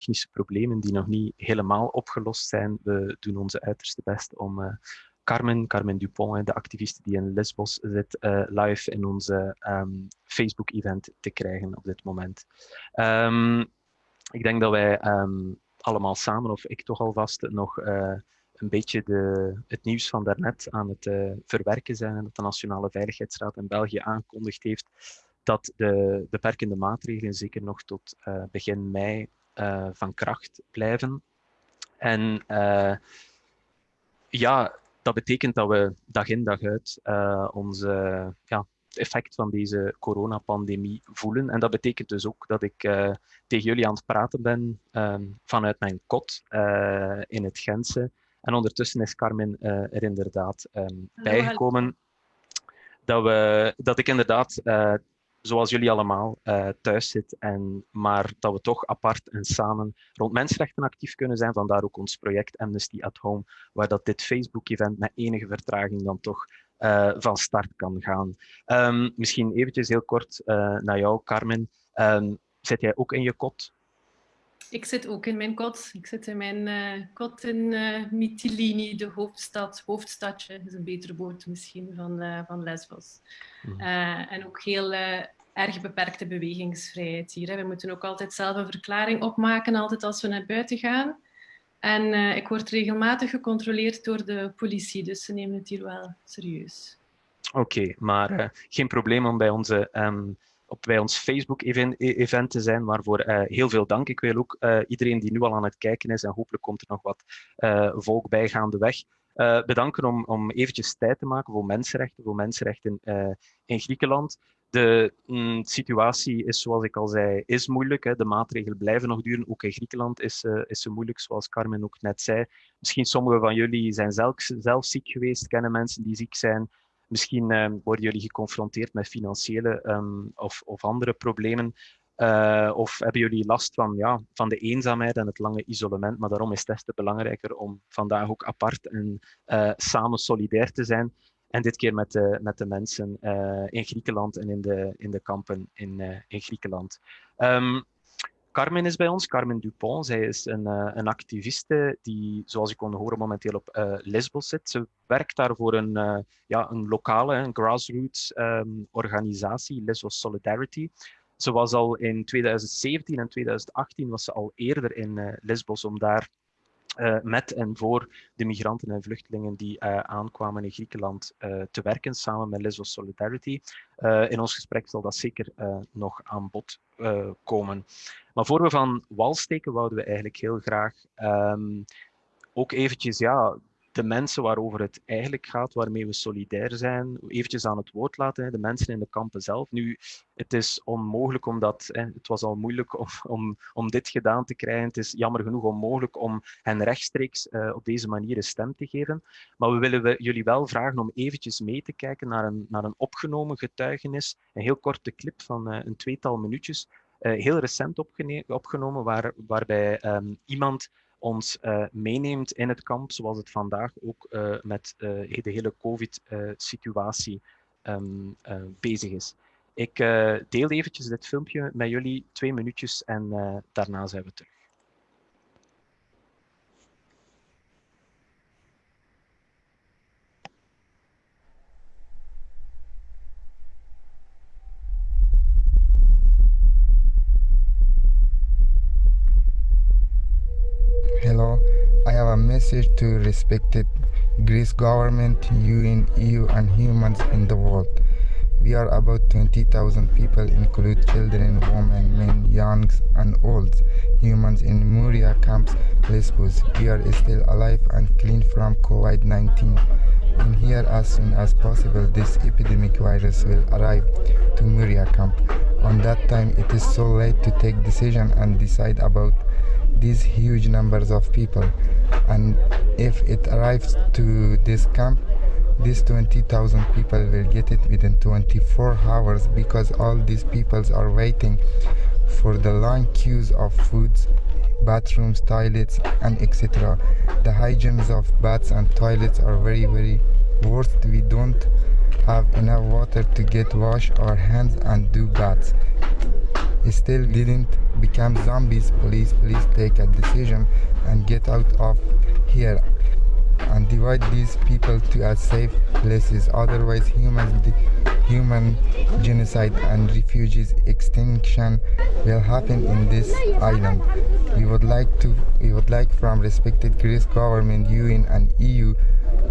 technische problemen die nog niet helemaal opgelost zijn. We doen onze uiterste best om Carmen, Carmen Dupont, de activiste die in Lesbos zit, live in onze ehm, Facebook-event te krijgen op dit moment. Ehm, ik denk dat wij ehm, allemaal samen, of ik toch alvast, nog een beetje de, het nieuws van daarnet aan het verwerken zijn dat de Nationale Veiligheidsraad in België aangekondigd heeft dat de beperkende maatregelen zeker nog tot begin mei uh, van kracht blijven. En ja, dat betekent dat we dag in dag uit onze, ja, het effect van deze coronapandemie voelen. En dat betekent dus ook dat ik tegen jullie aan het praten ben ehm, vanuit mijn kot in het Gentse. En ondertussen is Carmen uh, er inderdaad um, bijgekomen dat, we, dat ik inderdaad, uh, zoals jullie allemaal, uh, thuis zit, en, maar dat we toch apart en samen rond mensenrechten actief kunnen zijn. Vandaar ook ons project Amnesty at Home, waar dat dit Facebook-event met enige vertraging dan toch van start kan gaan. Um, misschien eventjes heel kort naar jou, Carmen. Um, zit jij ook in je kot? Ik zit ook in mijn kot. Ik zit in mijn uh, kot in uh, Mytilini, de hoofdstad, hoofdstadje, is een betere woord misschien, van, uh, van Lesbos. Mm. en ook heel erg beperkte bewegingsvrijheid hier. Hè. We moeten ook altijd zelf een verklaring opmaken, altijd als we naar buiten gaan. En ik word regelmatig gecontroleerd door de politie, dus ze nemen het hier wel serieus. Oké, okay, maar geen probleem om bij onze um, op bij ons Facebook-event te zijn, waarvoor uh, heel veel dank. Ik wil ook uh, iedereen die nu al aan het kijken is, en hopelijk komt er nog wat uh, volk bij gaandeweg, bedanken om, om eventjes tijd te maken voor mensenrechten, voor mensenrechten in Griekenland. De mm, situatie is, zoals ik al zei, is moeilijk. Hè. De maatregelen blijven nog duren. Ook in Griekenland is, is ze moeilijk, zoals Carmen ook net zei. Misschien sommigen van jullie zijn zelf, zelf ziek geweest, kennen mensen die ziek zijn. Misschien uh, worden jullie geconfronteerd met financiële um, of, of, andere problemen. Uh, of hebben jullie last van, ja, van de eenzaamheid en het lange isolement. Maar daarom is des te belangrijker om vandaag ook apart en uh, samen solidair te zijn. En dit keer met de, met de mensen in Griekenland en in de, in de kampen in, in Griekenland. Um, Carmen is bij ons, Carmen Dupont. Zij is een, uh, een activiste die, zoals je kon horen, momenteel op uh, Lesbos zit. Ze werkt daar voor een, uh, ja, een lokale, een grassroots um, organisatie, Lesbos Solidarity. Ze was al in 2017 en 2018 was ze al eerder in Lesbos om daar uh, met en voor de migranten en vluchtelingen die uh, aankwamen in Griekenland uh, te werken, samen met Lesbos Solidarity. in ons gesprek zal dat zeker nog aan bod komen. Maar voor we van wal steken, wouden we eigenlijk heel graag um, ook eventjes ja, de mensen waarover het eigenlijk gaat, waarmee we solidair zijn, eventjes aan het woord laten, de mensen in de kampen zelf. Nu, het is onmogelijk omdat, het was al moeilijk om, om, om dit gedaan te krijgen, het is jammer genoeg onmogelijk om hen rechtstreeks uh, op deze manier een stem te geven. Maar we willen jullie wel vragen om eventjes mee te kijken naar een, naar een opgenomen getuigenis, een heel korte clip van uh, een tweetal minuutjes, uh, heel recent opgenomen, waar, waarbij um, iemand ons uh, meeneemt in het kamp, zoals het vandaag ook uh, met uh, de hele COVID-situatie um, bezig is. Ik deel eventjes dit filmpje met jullie, twee minuutjes, en daarna zijn we terug. Message to respected Greece government, UN, EU and humans in the world. We are about 20,000 people, include children, women, men, youngs and olds, humans in Moria camps, Lesbos. We are still alive and clean from COVID-19. In here as soon as possible, this epidemic virus will arrive to Moria camp. On that time, it is so late to take decision and decide about these huge numbers of people. And if it arrives to this camp these 20,000 people will get it within 24 hours because all these peoples are waiting for the long queues of foods bathrooms toilets and etc the hygienes of baths and toilets are very very worst. We don't have enough water to get wash our hands and do baths still didn't become zombies. Please, please take a decision and get out of here and divide these people to a safe places. Otherwise, human human genocide and refugees extinction will happen in this island. We would like to we would like from respected Greece government, UN and EU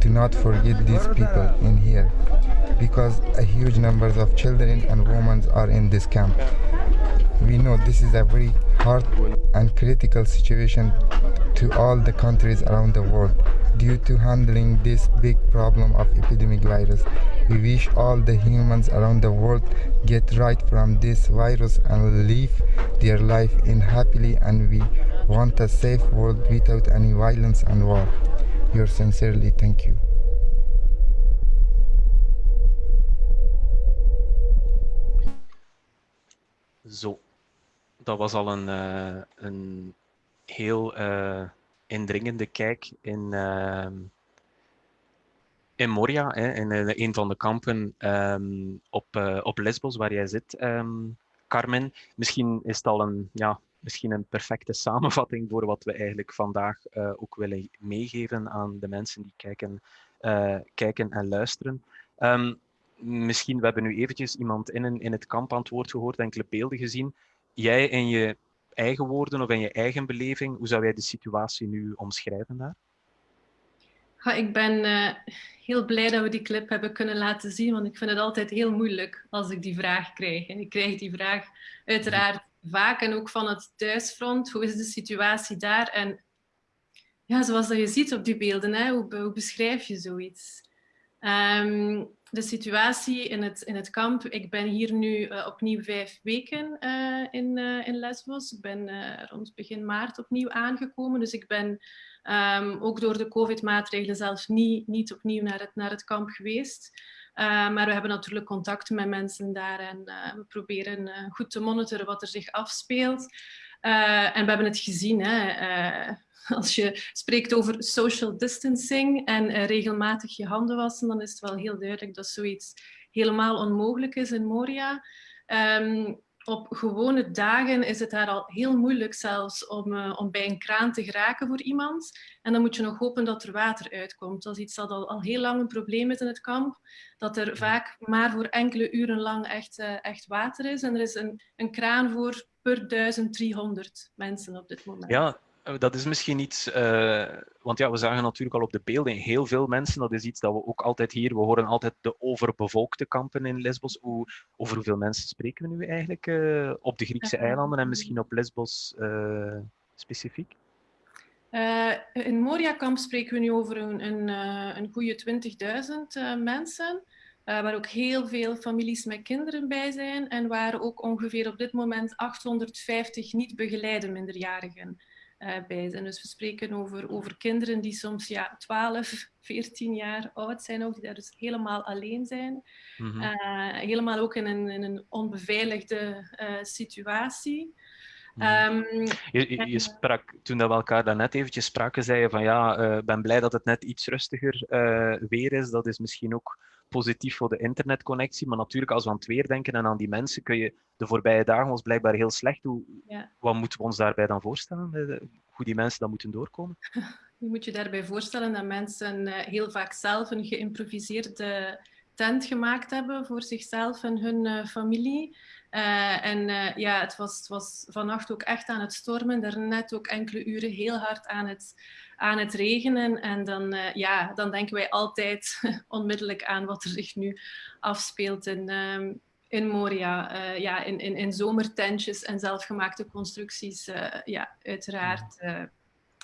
to not forget these people in here because a huge numbers of children and women are in this camp. We know this is a very hard and critical situation to all the countries around the world due to handling this big problem of epidemic virus. We wish all the humans around the world get right from this virus and live their life in happily and we want a safe world without any violence and war. Yours sincerely, thank you. Zo, dat was al een, uh, een heel uh, indringende kijk in, uh, in Moria, hè, in een van de kampen um, op, op Lesbos waar jij zit, um, Carmen. Misschien is het al een, ja, misschien een perfecte samenvatting voor wat we eigenlijk vandaag ook willen meegeven aan de mensen die kijken, kijken en luisteren. Um, misschien, we hebben nu eventjes iemand in, in het kamp aan het woord gehoord, enkele beelden gezien. Jij in je eigen woorden of in je eigen beleving, hoe zou jij de situatie nu omschrijven daar? Ik ben uh, heel blij dat we die clip hebben kunnen laten zien, want ik vind het altijd heel moeilijk als ik die vraag krijg. En ik krijg die vraag uiteraard vaak en ook van het thuisfront. Hoe is de situatie daar? En ja, zoals dat je ziet op die beelden, hè, hoe, beschrijf je zoiets? Um, de situatie in het, in het kamp. Ik ben hier nu uh, opnieuw vijf weken uh, in, uh, in Lesbos. Ik ben rond begin maart opnieuw aangekomen. Dus ik ben um, ook door de COVID-maatregelen zelfs niet, niet opnieuw naar het, naar het kamp geweest. maar we hebben natuurlijk contact met mensen daar en we proberen goed te monitoren wat er zich afspeelt. en we hebben het gezien. Hè, als je spreekt over social distancing en uh, regelmatig je handen wassen, dan is het wel heel duidelijk dat zoiets helemaal onmogelijk is in Moria. Um, op gewone dagen is het daar al heel moeilijk zelfs om, uh, om bij een kraan te geraken voor iemand. En dan moet je nog hopen dat er water uitkomt. Dat is iets dat al, al heel lang een probleem is in het kamp. Dat er vaak maar voor enkele uren lang echt, uh, echt water is. En er is een, een kraan voor per 1300 mensen op dit moment. Ja, eh, dat is misschien iets, uh, want ja, we zagen natuurlijk al op de beelden heel veel mensen. Dat is iets dat we ook altijd hier, we horen altijd de overbevolkte kampen in Lesbos. Hoe, over hoeveel mensen spreken we nu eigenlijk uh, op de Griekse eilanden en misschien op Lesbos uh, specifiek? in Moria-kamp spreken we nu over een, een, een goede 20.000 mensen. waar ook heel veel families met kinderen bij zijn en waar ook ongeveer op dit moment 850 niet begeleide minderjarigen bij zijn. Dus we spreken over, over kinderen die soms ja, 12, 14 jaar oud zijn, ook, die daar dus helemaal alleen zijn. Mm -hmm. uh, helemaal ook in een, in een onbeveiligde uh, situatie. Um, je, je, sprak, toen dat we elkaar daarnet eventjes spraken, zei je van ja, ik uh, ben blij dat het net iets rustiger weer is. Dat is misschien ook positief voor de internetconnectie. Maar natuurlijk, als we aan het weer denken en aan die mensen, kun je de voorbije dagen was blijkbaar heel slecht. Hoe, ja. Wat moeten we ons daarbij dan voorstellen? Hoe die mensen dan moeten doorkomen? Je moet je daarbij voorstellen dat mensen uh, heel vaak zelf een geïmproviseerde tent gemaakt hebben voor zichzelf en hun uh, familie. Uh, en uh, ja, het was, het was vannacht ook echt aan het stormen. Daarnet ook enkele uren heel hard aan het, aan het regenen. En dan, uh, ja, dan denken wij altijd onmiddellijk aan wat er zich nu afspeelt in, um, in Moria. ja, in, in, in zomertentjes en zelfgemaakte constructies. ja, uiteraard.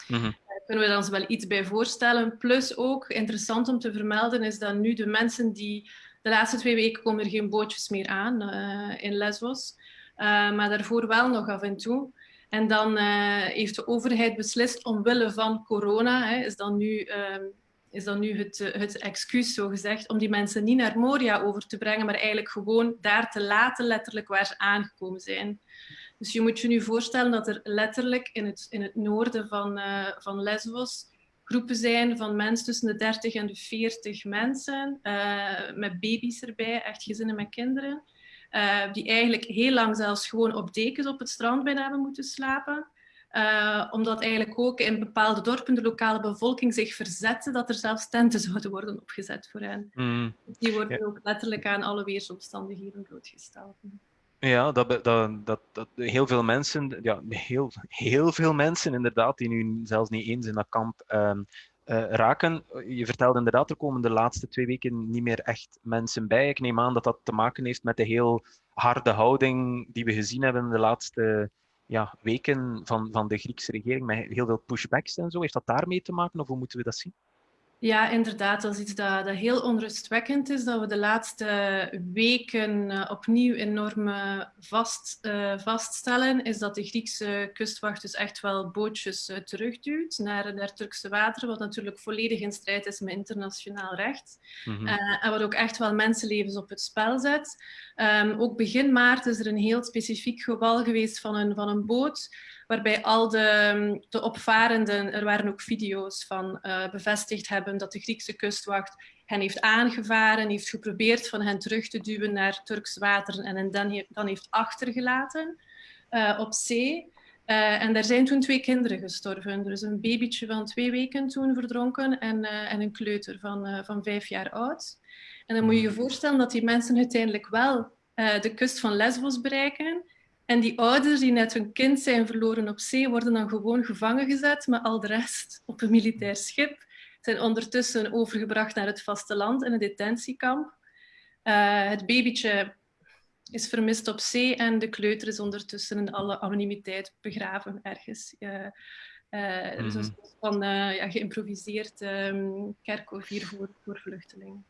Mm -hmm. kunnen we ons wel iets bij voorstellen. Plus ook, interessant om te vermelden, is dat nu de mensen die de laatste twee weken komen er geen bootjes meer aan uh, in Lesbos. Uh, maar daarvoor wel nog af en toe. En dan uh, heeft de overheid beslist omwille van corona, hè, is dan nu, ehm, is dan nu het, het excuus zo gezegd, om die mensen niet naar Moria over te brengen, maar eigenlijk gewoon daar te laten, letterlijk waar ze aangekomen zijn. Dus je moet je nu voorstellen dat er letterlijk in het, in het noorden van, van Lesbos groepen zijn van mensen tussen de 30 en de 40 mensen, met baby's erbij, echt gezinnen met kinderen. Die eigenlijk heel lang zelfs gewoon op dekens op het strand bijna hebben moeten slapen. Uh, omdat eigenlijk ook in bepaalde dorpen de lokale bevolking zich verzette dat er zelfs tenten zouden worden opgezet voor hen. Mm. Die worden ook letterlijk aan alle weersomstandigheden blootgesteld. Ja, dat, dat, dat, dat, heel veel mensen, ja, heel, heel veel mensen inderdaad, die nu zelfs niet eens in dat kamp uh, uh, raken. Je vertelde inderdaad, er komen de laatste twee weken niet meer echt mensen bij. Ik neem aan dat dat te maken heeft met de heel harde houding die we gezien hebben in de laatste ja, weken van, van de Griekse regering met heel veel pushbacks en zo. Heeft dat daarmee te maken of hoe moeten we dat zien? Ja, inderdaad. Dat is iets dat, dat heel onrustwekkend is. Dat we de laatste weken uh, opnieuw enorm vast, uh, vaststellen. Is dat de Griekse kustwacht dus echt wel bootjes uh, terugduwt naar, naar Turkse wateren. Wat natuurlijk volledig in strijd is met internationaal recht. Mm -hmm. en wat ook echt wel mensenlevens op het spel zet. Um, ook begin maart is er een heel specifiek geval geweest van een, van een boot waarbij al de, de opvarenden, er waren ook video's van, uh, bevestigd hebben dat de Griekse kustwacht hen heeft aangevaren, heeft geprobeerd van hen terug te duwen naar Turks water en hen dan, dan heeft achtergelaten uh, op zee. Uh, en daar zijn toen twee kinderen gestorven. Er is een babytje van twee weken toen verdronken en, en een kleuter van, van vijf jaar oud. En dan moet je je voorstellen dat die mensen uiteindelijk wel de kust van Lesbos bereiken en die ouders die net hun kind zijn verloren op zee, worden dan gewoon gevangen gezet met al de rest op een militair schip. Zijn ondertussen overgebracht naar het vasteland in een detentiekamp. Uh, het babytje is vermist op zee en de kleuter is ondertussen in alle anonimiteit begraven ergens. Uh, uh, mm -hmm. van ja, geïmproviseerd um, kerkhof hier voor, voor vluchtelingen.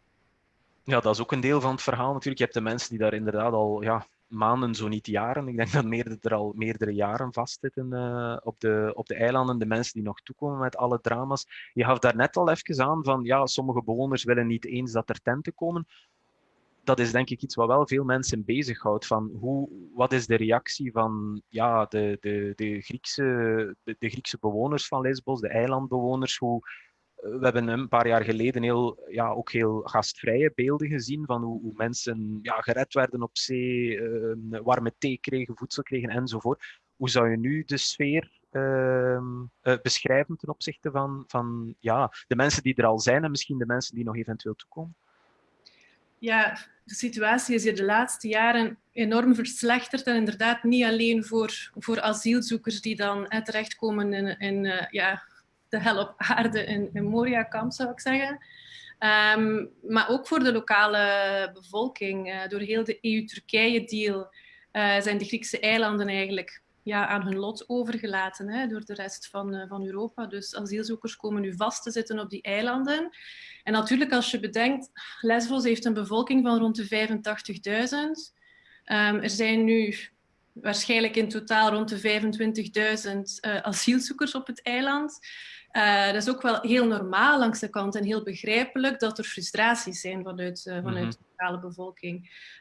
Ja, dat is ook een deel van het verhaal natuurlijk. Je hebt de mensen die daar inderdaad al ja, maanden, zo niet jaren. Ik denk dat meerdere er al meerdere jaren vastzitten uh, op, de, op de eilanden. De mensen die nog toekomen met alle drama's. Je gaf daar net al even aan van ja, sommige bewoners willen niet eens dat er tenten komen. Dat is denk ik iets wat wel veel mensen bezighoudt. Van hoe, wat is de reactie van ja, de, de, de, Griekse, de, de Griekse bewoners van Lesbos, de eilandbewoners? Hoe, we hebben een paar jaar geleden heel, ja, ook heel gastvrije beelden gezien van hoe, hoe mensen ja, gered werden op zee, uh, warme thee kregen, voedsel kregen enzovoort. Hoe zou je nu de sfeer uh, uh, beschrijven ten opzichte van, van ja, de mensen die er al zijn en misschien de mensen die nog eventueel toekomen? Ja, de situatie is hier de laatste jaren enorm verslechterd. En inderdaad niet alleen voor, voor asielzoekers die dan terechtkomen in, in uh, ja, de hel op aarde in, in Moria-kamp, zou ik zeggen. Um, maar ook voor de lokale bevolking. Uh, door heel de EU-Turkije-deal uh, zijn de Griekse eilanden eigenlijk ja, aan hun lot overgelaten hè, door de rest van, uh, van Europa. Dus asielzoekers komen nu vast te zitten op die eilanden. En natuurlijk, als je bedenkt, Lesbos heeft een bevolking van rond de 85.000. Um, ehm, er zijn nu waarschijnlijk in totaal rond de 25.000 asielzoekers op het eiland. Uh, dat is ook wel heel normaal langs de kant en heel begrijpelijk dat er frustraties zijn vanuit, uh, vanuit mm -hmm. de lokale bevolking.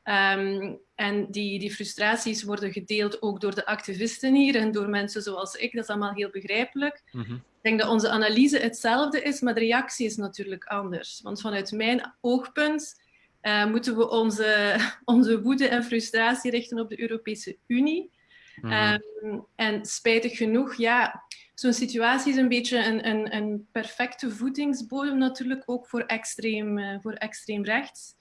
Um, en die, die frustraties worden gedeeld ook door de activisten hier en door mensen zoals ik. Dat is allemaal heel begrijpelijk. Mm -hmm. Ik denk dat onze analyse hetzelfde is, maar de reactie is natuurlijk anders. Want vanuit mijn oogpunt uh, moeten we onze, onze woede en frustratie richten op de Europese Unie. Mm -hmm. um, en spijtig genoeg, ja, zo'n situatie is een beetje een, een, een, perfecte voedingsbodem natuurlijk ook voor extreem, uh, voor extreem rechts.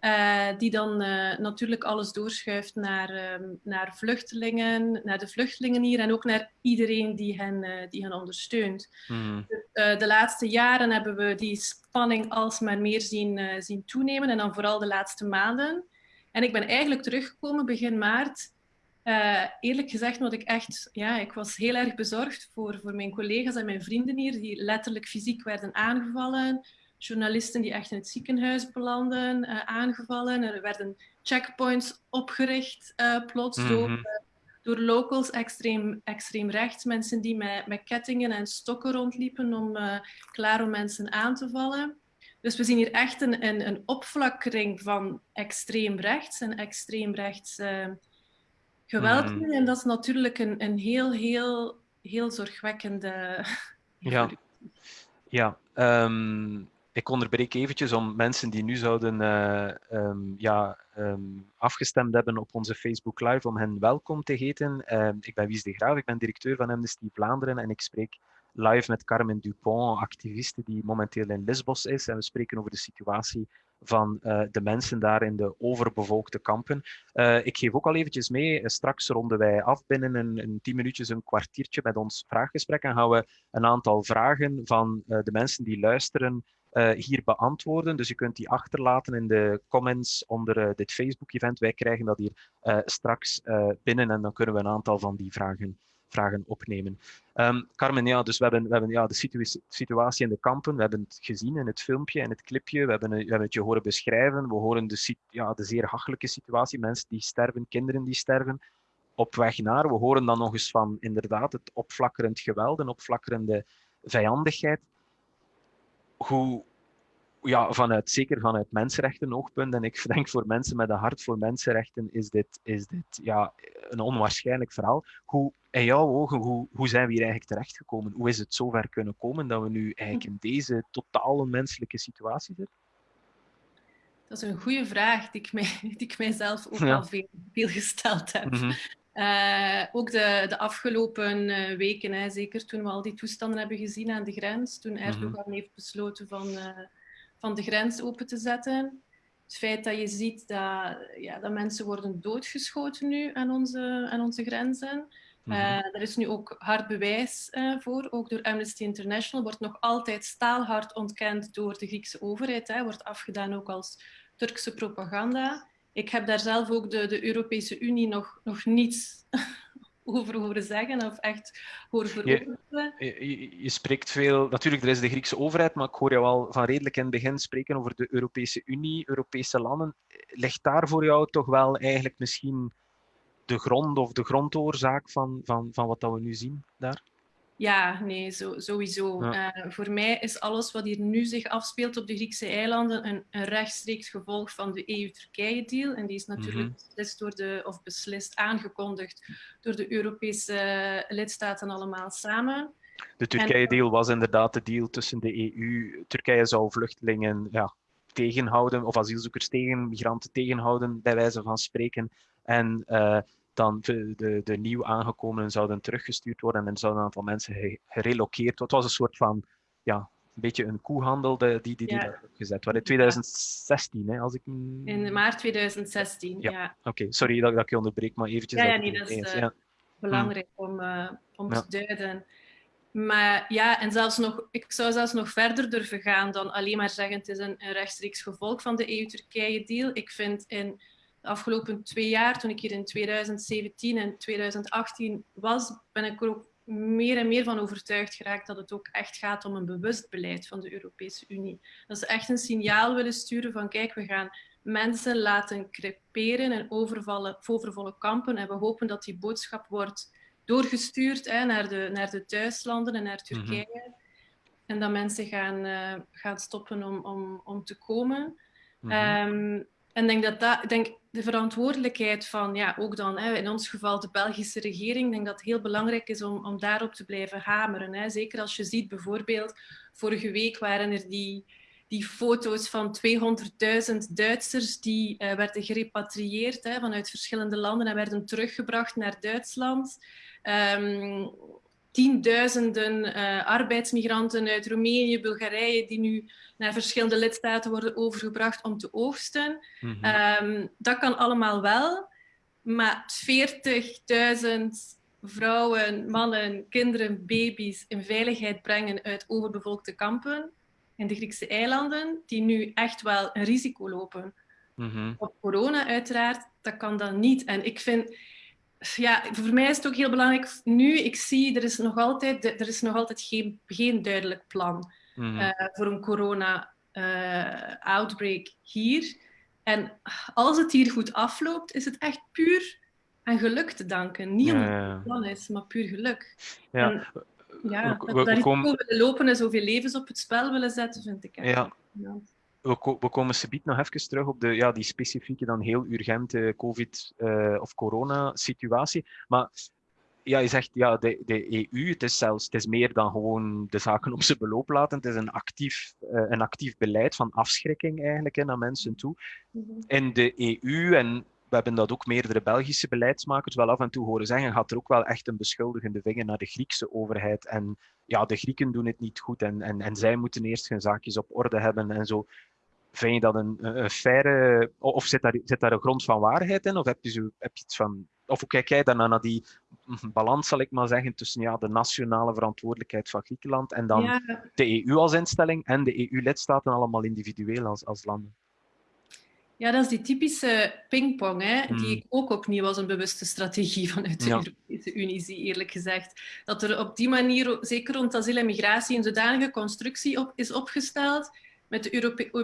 Uh, die dan uh, natuurlijk alles doorschuift naar, uh, naar vluchtelingen, naar de vluchtelingen hier en ook naar iedereen die hen, die hen ondersteunt. Mm. De, de, laatste jaren hebben we die spanning alsmaar meer zien, zien toenemen en dan vooral de laatste maanden. En ik ben eigenlijk teruggekomen begin maart uh, eerlijk gezegd, wat ik echt, ja, ik was heel erg bezorgd voor, voor mijn collega's en mijn vrienden hier, die letterlijk fysiek werden aangevallen. Journalisten die echt in het ziekenhuis belanden, uh, aangevallen. Er werden checkpoints opgericht uh, plots mm -hmm. door, door locals, extreem, extreem rechts. Mensen die met, met kettingen en stokken rondliepen om klaar om mensen aan te vallen. Dus we zien hier echt een, een, een opflakkering van extreem rechts en extreem rechts geweld mm. En dat is natuurlijk een, een heel, heel, heel zorgwekkende. Ja, ja. Um, ik onderbreek eventjes om mensen die nu zouden uh, um, ja, um, afgestemd hebben op onze Facebook Live, om hen welkom te heten. Uh, ik ben Wies de Graaf, ik ben directeur van Amnesty Vlaanderen en ik spreek live met Carmen Dupont, activiste die momenteel in Lisbos is. En we spreken over de situatie van uh, de mensen daar in de overbevolkte kampen. Uh, ik geef ook al eventjes mee, straks ronden wij af binnen een, een tien minuutjes, een kwartiertje met ons vraaggesprek en gaan we een aantal vragen van de mensen die luisteren hier beantwoorden. Dus je kunt die achterlaten in de comments onder dit Facebook-event. Wij krijgen dat hier straks binnen en dan kunnen we een aantal van die vragen, vragen opnemen. Um, Carmen, ja, dus we hebben, we hebben ja, de situ situatie in de kampen. We hebben het gezien in het filmpje, in het clipje. We hebben, we hebben het je horen beschrijven. We horen de, ja, de zeer hachelijke situatie. Mensen die sterven, kinderen die sterven. Op weg naar. We horen dan nog eens van inderdaad het opflakkerend geweld en opflakkerende vijandigheid hoe, ja, vanuit, zeker vanuit mensenrechten oogpunt, en ik denk voor mensen met een hart voor mensenrechten, is dit, is dit ja, een onwaarschijnlijk verhaal. Hoe, in jouw ogen, hoe, hoe zijn we hier eigenlijk terechtgekomen? Hoe is het zover kunnen komen dat we nu eigenlijk in deze totaal onmenselijke situatie zitten? Dat is een goede vraag die ik, mij, die ik mijzelf ook ja. al veel, veel gesteld heb. Mm -hmm. Uh, ook de, de afgelopen uh, weken, hè, zeker toen we al die toestanden hebben gezien aan de grens, toen Erdogan mm -hmm. heeft besloten van, uh, van de grens open te zetten. Het feit dat je ziet dat, ja, dat mensen worden doodgeschoten nu aan onze, aan onze grenzen. Mm -hmm. er is nu ook hard bewijs voor, ook door Amnesty International, wordt nog altijd staalhard ontkend door de Griekse overheid, hè, wordt afgedaan ook als Turkse propaganda ik heb daar zelf ook de, de Europese Unie nog, nog niets over horen zeggen of echt horen veroordelen. Je, je, je, spreekt veel, natuurlijk, er is de Griekse overheid, maar ik hoor jou al van redelijk in het begin spreken over de Europese Unie, Europese landen. Ligt daar voor jou toch wel eigenlijk misschien de grond of de grondoorzaak van, van, van wat dat we nu zien daar? Ja, nee, zo, sowieso. Ja. Uh, voor mij is alles wat hier nu zich afspeelt op de Griekse eilanden een, een rechtstreeks gevolg van de EU-Turkije-deal. En die is natuurlijk mm -hmm. beslist door de, of beslist aangekondigd door de Europese lidstaten allemaal samen. De Turkije-deal was inderdaad de deal tussen de EU. Turkije zou vluchtelingen ja, tegenhouden, of asielzoekers tegen, migranten tegenhouden, bij wijze van spreken. En uh, dan de, de, de nieuw aangekomenen zouden teruggestuurd worden en er zouden een aantal mensen gerelokeerd worden. Het was een soort van, ja, een beetje een koehandel die die, die ja. gezet werd. In 2016, hè, als ik... In maart 2016, ja. ja. Oké, okay. sorry dat, dat ik je onderbreek, maar eventjes... Ja, ja nee, dat is uh, ja. belangrijk hmm. om, uh, om te duiden. Maar ja, en zelfs nog, ik zou zelfs nog verder durven gaan dan alleen maar zeggen het is een, een rechtstreeks gevolg van de EU-Turkije-deal. Ik vind in de afgelopen twee jaar, toen ik hier in 2017 en 2018 was, ben ik er ook meer en meer van overtuigd geraakt dat het ook echt gaat om een bewust beleid van de Europese Unie. Dat ze echt een signaal willen sturen van kijk, we gaan mensen laten creperen en overvallen, overvolle kampen en we hopen dat die boodschap wordt doorgestuurd hè, naar, de, naar de thuislanden en naar Turkije. Mm -hmm. En dat mensen gaan, uh, gaan stoppen om, om, om te komen. Mm -hmm. um, en denk dat dat, denk de verantwoordelijkheid van, ja, ook dan hè, in ons geval de Belgische regering, denk dat het heel belangrijk is om, om daarop te blijven hameren. Hè. Zeker als je ziet, bijvoorbeeld, vorige week waren er die, die foto's van 200.000 Duitsers die uh, werden gerepatrieerd hè, vanuit verschillende landen en werden teruggebracht naar Duitsland. Um, tienduizenden uh, arbeidsmigranten uit Roemenië, Bulgarije, die nu naar verschillende lidstaten worden overgebracht om te oogsten. Mm -hmm. um, dat kan allemaal wel, maar 40.000 vrouwen, mannen, kinderen, baby's in veiligheid brengen uit overbevolkte kampen in de Griekse eilanden, die nu echt wel een risico lopen. Mm -hmm. Op corona uiteraard, dat kan dan niet. En ik vind ja, voor mij is het ook heel belangrijk. Nu, ik zie, er is nog altijd, er is nog altijd geen, geen duidelijk plan mm. uh, voor een corona-outbreak uh, hier. En als het hier goed afloopt, is het echt puur aan geluk te danken. Niet omdat het een plan is, maar puur geluk. Ja. En, ja, we, we, we komen... willen lopen en zoveel levens op het spel willen zetten, vind ik. Ja. ja we, we komen subiet nog even terug op de, ja, die specifieke, dan heel urgente COVID- uh, of corona-situatie. Maar ja, je zegt ja, de, de EU, het is zelfs het is meer dan gewoon de zaken op zijn beloop laten. Het is een actief, uh, een actief beleid van afschrikking eigenlijk hè, naar mensen toe. In de EU, en we hebben dat ook meerdere Belgische beleidsmakers wel af en toe horen zeggen, gaat er ook wel echt een beschuldigende vinger naar de Griekse overheid. En ja, de Grieken doen het niet goed en, en, en zij moeten eerst hun zaakjes op orde hebben en zo. Vind je dat een, een faire, of zit daar, zit daar een grond van waarheid in? Of heb je, zo, heb je iets van, of hoe kijk jij daarna naar die balans, zal ik maar zeggen, tussen ja, de nationale verantwoordelijkheid van Griekenland en dan de EU als instelling en de EU-lidstaten allemaal individueel als, als landen? Ja, dat is die typische pingpong, hè, die hmm. ik ook opnieuw als een bewuste strategie vanuit de Europese Unie zie, eerlijk gezegd. Dat er op die manier, zeker rond asiel en migratie, een zodanige constructie op, is opgesteld met de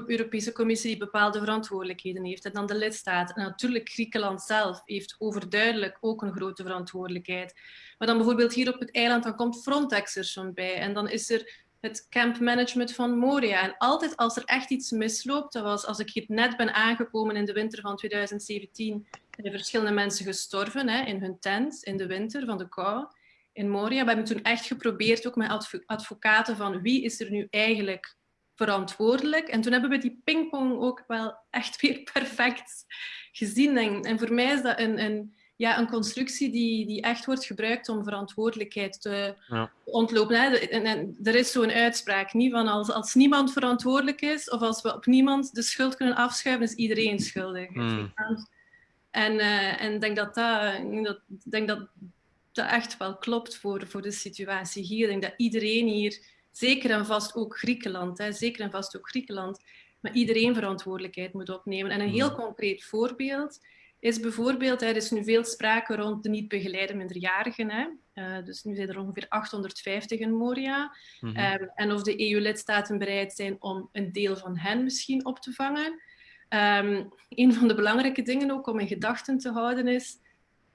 Europese Commissie die bepaalde verantwoordelijkheden heeft. En dan de lidstaten. En natuurlijk Griekenland zelf heeft overduidelijk ook een grote verantwoordelijkheid. Maar dan bijvoorbeeld hier op het eiland, dan komt Frontex er zo bij. En dan is er het campmanagement van Moria. En altijd als er echt iets misloopt, dat was als ik hier net ben aangekomen in de winter van 2017, zijn verschillende mensen gestorven hè, in hun tent in de winter van de kou in Moria. We hebben toen echt geprobeerd, ook met advocaten, van wie is er nu eigenlijk verantwoordelijk. En toen hebben we die pingpong ook wel echt weer perfect gezien. En, en voor mij is dat een, een, ja, een constructie die, die echt wordt gebruikt om verantwoordelijkheid te ja. ontlopen. Hè. En, en, er is zo'n uitspraak niet van als, als niemand verantwoordelijk is of als we op niemand de schuld kunnen afschuiven, is iedereen schuldig. Hmm. En ik uh, en denk dat dat, dat, denk dat dat echt wel klopt voor, voor de situatie hier. Ik denk dat iedereen hier zeker en vast ook Griekenland, hè, zeker en vast ook Griekenland, maar iedereen verantwoordelijkheid moet opnemen. En een heel mm. concreet voorbeeld is bijvoorbeeld, er is nu veel sprake rond de niet begeleide minderjarigen. Hè. Uh, dus nu zijn er ongeveer 850 in Moria. Mm -hmm. um, en of de EU-lidstaten bereid zijn om een deel van hen misschien op te vangen. Um, een van de belangrijke dingen ook om in gedachten te houden is,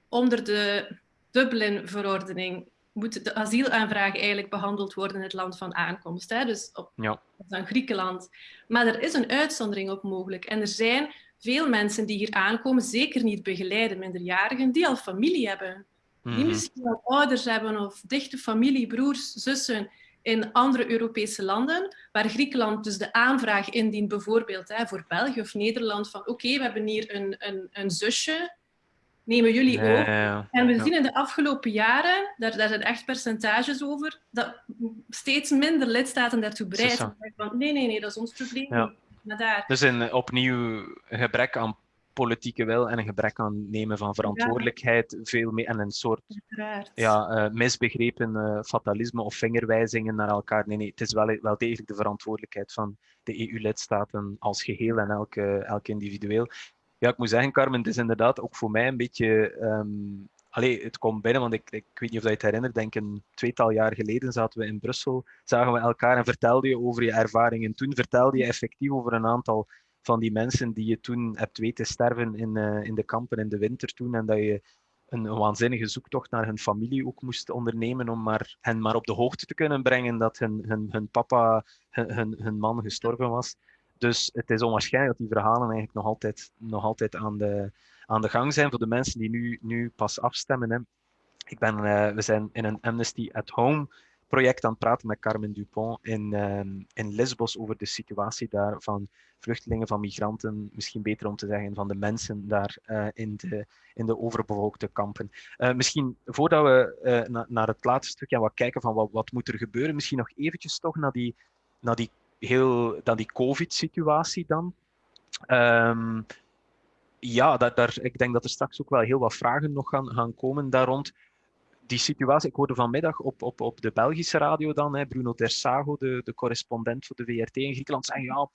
onder de Dublin-verordening moet de asielaanvraag eigenlijk behandeld worden in het land van aankomst. Hè? Dus op, ja. dan Griekenland. Maar er is een uitzondering op mogelijk. En er zijn veel mensen die hier aankomen, zeker niet begeleide minderjarigen, die al familie hebben. Die mhm. misschien al ouders hebben of dichte familie, broers, zussen in andere Europese landen, waar Griekenland dus de aanvraag indient, bijvoorbeeld hè, voor België of Nederland, van oké, we hebben hier een, een, een zusje nemen jullie ook. En we zien in de afgelopen jaren, daar, daar zijn echt percentages over, dat steeds minder lidstaten daartoe bereid zijn. nee, nee, nee, dat is ons probleem. Ja. daar. Dus een opnieuw gebrek aan politieke wil en een gebrek aan nemen van verantwoordelijkheid, veel meer, en een soort ja, uh, misbegrepen uh, fatalisme of vingerwijzingen naar elkaar. Nee, nee, het is wel, wel degelijk de verantwoordelijkheid van de EU-lidstaten als geheel en elke, elk individueel ja, ik moet zeggen, Carmen, het is inderdaad ook voor mij een beetje. Um, allee, het komt binnen, want ik, ik weet niet of je het herinnert, denk een tweetal jaar geleden zaten we in Brussel, zagen we elkaar en vertelde je over je ervaringen. Toen vertelde je effectief over een aantal van die mensen die je toen hebt weten sterven in, uh, in de kampen in de winter toen en dat je een, een, waanzinnige zoektocht naar hun familie ook moest ondernemen om maar, hen maar op de hoogte te kunnen brengen dat hun, hun, hun papa, hun, hun man gestorven was. Dus het is onwaarschijnlijk dat die verhalen eigenlijk nog altijd, nog altijd aan, de, aan de gang zijn voor de mensen die nu, nu pas afstemmen. Hè. Ik ben, uh, we zijn in een Amnesty at Home project aan het praten met Carmen Dupont in, uh, in Lesbos over de situatie daar van vluchtelingen, van migranten, misschien beter om te zeggen van de mensen daar uh, in, de, in de overbevolkte kampen. misschien voordat we na, naar het laatste stukje gaan wat kijken van wat, wat moet er gebeuren, misschien nog eventjes toch naar die, naar die heel, dan die COVID-situatie dan. Um, ja, daar, daar, ik denk dat er straks ook wel heel wat vragen nog gaan, gaan komen daar rond. Die situatie, ik hoorde vanmiddag op, op, op de Belgische radio dan, hè, Bruno Tersago, de, de correspondent voor de VRT in Griekenland, zei ja,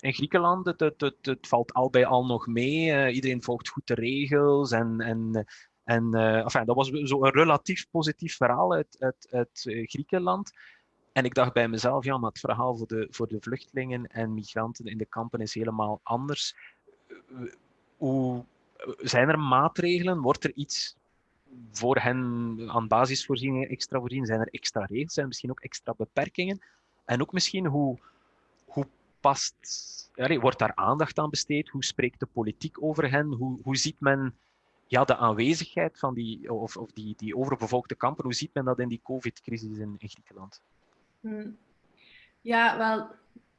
in Griekenland, het, het, het, valt al bij al nog mee. Uh, iedereen volgt goed de regels. En, en, en uh, dat was een relatief positief verhaal uit, uit, uit Griekenland. En ik dacht bij mezelf, ja, maar het verhaal voor de, voor de vluchtelingen en migranten in de kampen is helemaal anders. Hoe, zijn er maatregelen? Wordt er iets voor hen aan basisvoorzieningen extra voorzien? Zijn er extra regels? Zijn er misschien ook extra beperkingen? En ook misschien hoe, hoe past, ja, wordt daar aandacht aan besteed? Hoe spreekt de politiek over hen? Hoe, hoe ziet men ja, de aanwezigheid van die, of, of die, die overbevolkte kampen, hoe ziet men dat in die COVID-crisis in, in Griekenland? Hmm. Ja, wel,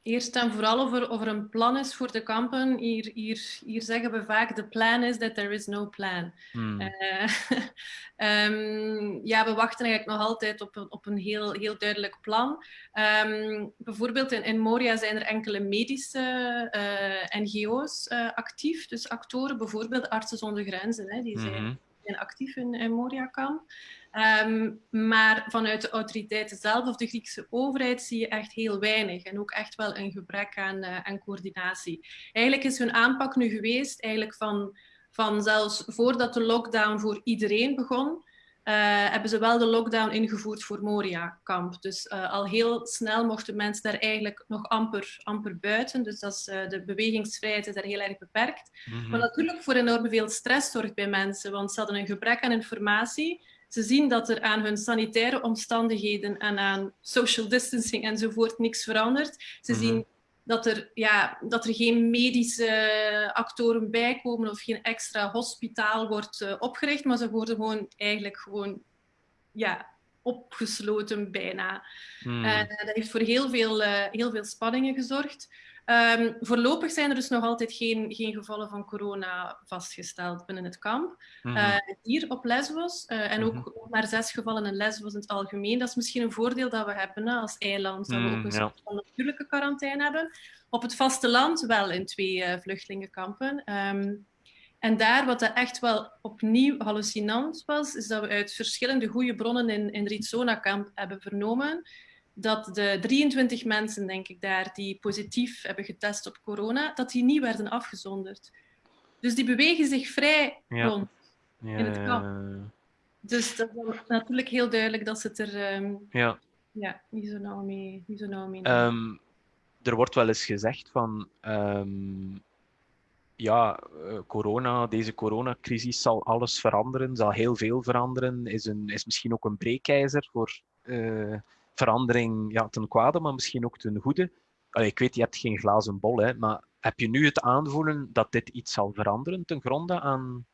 eerst en vooral over, over een plan is voor de kampen. Hier, hier, hier zeggen we vaak, de plan is that there is no plan. Hmm. Uh, um, ja, we wachten eigenlijk nog altijd op een, op een heel, heel duidelijk plan. Um, bijvoorbeeld in, in Moria zijn er enkele medische uh, eh, NGO's uh, eh, actief, dus actoren, bijvoorbeeld Artsen zonder Grenzen, hè, die zijn, mm zijn actief in, in Moria-kamp. Um, maar vanuit de autoriteiten zelf of de Griekse overheid zie je echt heel weinig en ook echt wel een gebrek aan, uh, aan coördinatie. Eigenlijk is hun aanpak nu geweest, eigenlijk van, van zelfs voordat de lockdown voor iedereen begon, uh, hebben ze wel de lockdown ingevoerd voor Moria-kamp. Dus uh, al heel snel mochten mensen daar eigenlijk nog amper, amper buiten. Dus dat is, uh, de bewegingsvrijheid is daar heel erg beperkt. Mm -hmm. Maar natuurlijk voor enorm veel stress zorgt bij mensen, want ze hadden een gebrek aan informatie. Ze zien dat er aan hun sanitaire omstandigheden en aan social distancing enzovoort niks verandert. Ze mm -hmm. zien dat er, ja, dat er geen medische actoren bijkomen of geen extra hospitaal wordt uh, opgericht, maar ze worden gewoon eigenlijk gewoon ja, opgesloten bijna. Mm. Uh, dat heeft voor heel veel, uh, heel veel spanningen gezorgd. Um, voorlopig zijn er dus nog altijd geen, geen gevallen van corona vastgesteld binnen het kamp. Mm -hmm. uh, hier op Lesbos, uh, en ook mm -hmm. maar zes gevallen in Lesbos in het algemeen. Dat is misschien een voordeel dat we hebben hè, als eiland, dat we ook een ja. soort van natuurlijke quarantaine hebben. Op het vasteland wel in twee uh, vluchtelingenkampen. Um, en daar, wat echt wel opnieuw hallucinant was, is dat we uit verschillende goede bronnen in, in Rizona-kamp hebben vernomen dat de 23 mensen, denk ik, daar die positief hebben getest op corona, dat die niet werden afgezonderd. Dus die bewegen zich vrij ja. rond ja, in het kamp. Dus dat is natuurlijk heel duidelijk dat ze het er um, ja. Ja, niet zo nauw mee, niet zo nauw mee um, Er wordt wel eens gezegd van... Um, ja, uh, corona, deze coronacrisis zal alles veranderen, zal heel veel veranderen, is, een, is misschien ook een breekijzer voor... Uh, verandering ja, ten kwade, maar misschien ook ten goede. Ik weet, je hebt geen glazen bol, hè, maar heb je nu het aanvoelen dat dit iets zal veranderen ten gronde aan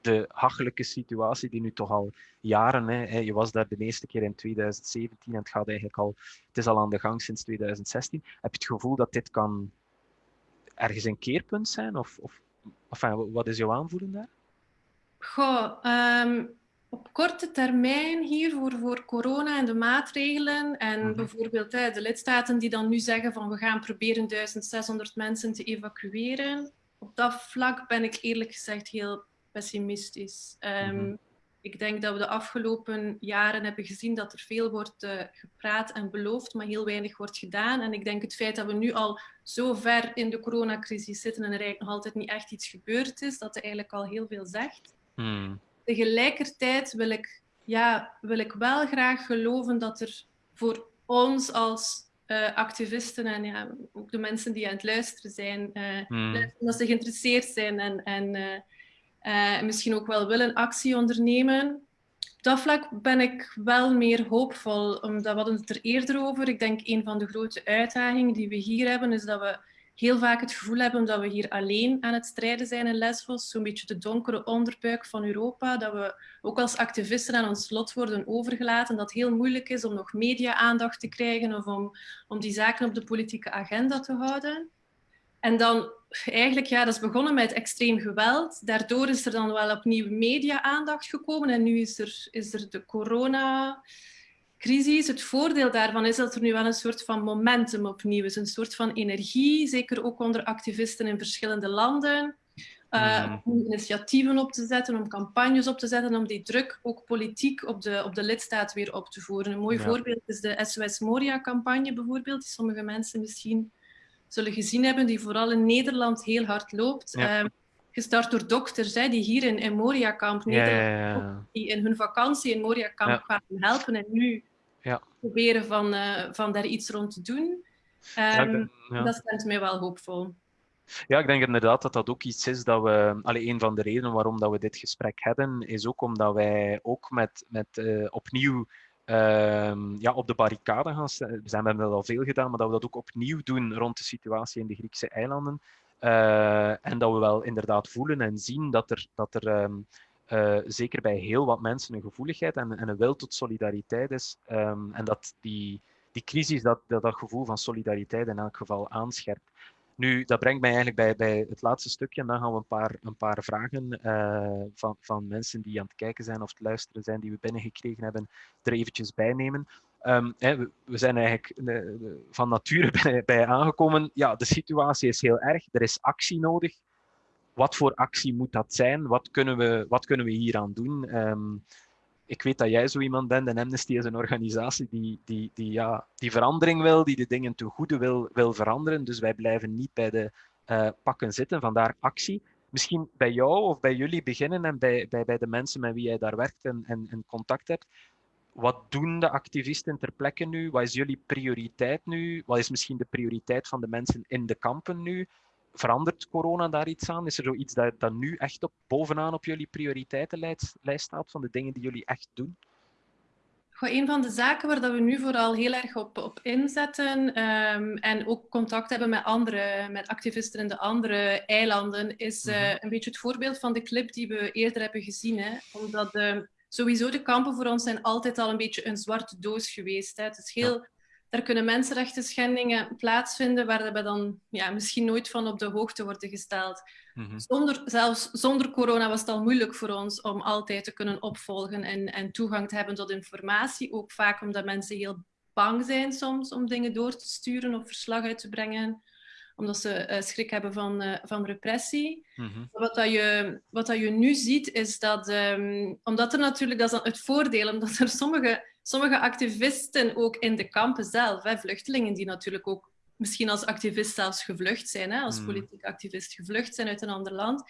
de hachelijke situatie die nu toch al jaren, hè, je was daar de eerste keer in 2017 en het gaat eigenlijk al, het is al aan de gang sinds 2016. Heb je het gevoel dat dit kan ergens een keerpunt zijn? Of, of enfin, wat is jouw aanvoelen daar? Goh, um op korte termijn hier voor, voor corona en de maatregelen en -hmm. bijvoorbeeld hè, de lidstaten die dan nu zeggen van we gaan proberen 1600 mensen te evacueren. Op dat vlak ben ik eerlijk gezegd heel pessimistisch. Um, mm -hmm. Ik denk dat we de afgelopen jaren hebben gezien dat er veel wordt uh, gepraat en beloofd, maar heel weinig wordt gedaan. En ik denk het feit dat we nu al zo ver in de coronacrisis zitten en er eigenlijk nog altijd niet echt iets gebeurd is, dat er eigenlijk al heel veel zegt. Mm tegelijkertijd wil ik, ja, wil ik wel graag geloven dat er voor ons als uh, activisten en ja, ook de mensen die aan het luisteren zijn, uh, hmm. dat ze geïnteresseerd zijn en, en uh, misschien ook wel willen actie ondernemen. Op dat vlak ben ik wel meer hoopvol, omdat we hadden het er eerder over. Ik denk een van de grote uitdagingen die we hier hebben, is dat we heel vaak het gevoel hebben dat we hier alleen aan het strijden zijn in Lesbos. Zo'n beetje de donkere onderbuik van Europa. Dat we ook als activisten aan ons lot worden overgelaten. Dat het heel moeilijk is om nog media-aandacht te krijgen of om, om die zaken op de politieke agenda te houden. En dan eigenlijk, ja, dat is begonnen met extreem geweld. Daardoor is er dan wel opnieuw media-aandacht gekomen. En nu is er, is er de corona crisis. Het voordeel daarvan is dat er nu wel een soort van momentum opnieuw is, een soort van energie, zeker ook onder activisten in verschillende landen. Uh, mm. Om initiatieven op te zetten, om campagnes op te zetten, om die druk ook politiek op de, op de lidstaat weer op te voeren. Een mooi ja. voorbeeld is de SOS Moria-campagne bijvoorbeeld, die sommige mensen misschien zullen gezien hebben, die vooral in Nederland heel hard loopt. Ja. Um, gestart door dokters hè, die hier in, in Moria-kamp, ja, die in hun vakantie in Moria-kamp kwamen helpen en nu. Proberen van, uh, van daar iets rond te doen. Um, ja, denk, ja. Dat stemt mij wel hoopvol. Ja, ik denk inderdaad dat dat ook iets is dat we... Allee, een van de redenen waarom dat we dit gesprek hebben, is ook omdat wij ook met, met uh, opnieuw uh, ja, op de barricade gaan staan. We hebben dat al veel gedaan, maar dat we dat ook opnieuw doen rond de situatie in de Griekse eilanden. Uh, en dat we wel inderdaad voelen en zien dat er, dat er um, uh, zeker bij heel wat mensen een gevoeligheid en, en een wil tot solidariteit is. Um, en dat die, die crisis dat, dat, gevoel van solidariteit in elk geval aanscherpt. Nu, dat brengt mij eigenlijk bij, bij het laatste stukje. En dan gaan we een paar, een paar vragen uh, van, van mensen die aan het kijken zijn of het luisteren zijn, die we binnengekregen hebben, er eventjes bij nemen. Um, hè, we, zijn eigenlijk uh, van nature bij aangekomen. Ja, de situatie is heel erg. Er is actie nodig wat voor actie moet dat zijn? Wat kunnen we, wat kunnen we doen? Um, ik weet dat jij zo iemand bent en Amnesty is een organisatie die, die, die, ja, die verandering wil, die de dingen ten goede wil, wil veranderen. Dus wij blijven niet bij de uh, pakken zitten, vandaar actie. Misschien bij jou of bij jullie beginnen en bij, bij, bij de mensen met wie jij daar werkt en, en, en contact hebt. Wat doen de activisten ter plekke nu? Wat is jullie prioriteit nu? Wat is misschien de prioriteit van de mensen in de kampen nu? Verandert corona daar iets aan? Is er zoiets dat, dat nu echt op, bovenaan op jullie prioriteitenlijst staat van de dingen die jullie echt doen? een van de zaken waar dat we nu vooral heel erg op, op inzetten um, en ook contact hebben met andere, met activisten in de andere eilanden, is uh, een beetje het voorbeeld van de clip die we eerder hebben gezien. Hè? Omdat uh, sowieso de kampen voor ons zijn altijd al een beetje een zwarte doos geweest. Hè? Het is heel ja daar kunnen mensenrechten schendingen plaatsvinden waar we dan ja, misschien nooit van op de hoogte worden gesteld. Mhm. zonder, zelfs zonder corona was het al moeilijk voor ons om altijd te kunnen opvolgen en, en toegang te hebben tot informatie. Ook vaak omdat mensen heel bang zijn soms om dingen door te sturen of verslag uit te brengen omdat ze uh, schrik hebben van, uh, van repressie. Mm wat, dat je, wat dat je nu ziet, is dat, um, omdat er natuurlijk, dat is het voordeel, omdat er sommige sommige activisten ook in de kampen zelf, hè, vluchtelingen die natuurlijk ook misschien als activist zelfs gevlucht zijn, hè, als mm. politiek activist gevlucht zijn uit een ander land,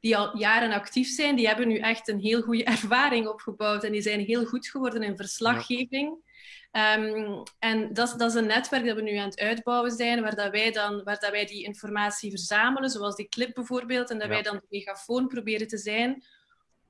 die al jaren actief zijn, die hebben nu echt een heel goede ervaring opgebouwd en die zijn heel goed geworden in verslaggeving. Um, en dat, dat, is een netwerk dat we nu aan het uitbouwen zijn, waar, dat wij, dan, waar dat wij die informatie verzamelen, zoals die clip bijvoorbeeld, en dat wij dan de megafoon proberen te zijn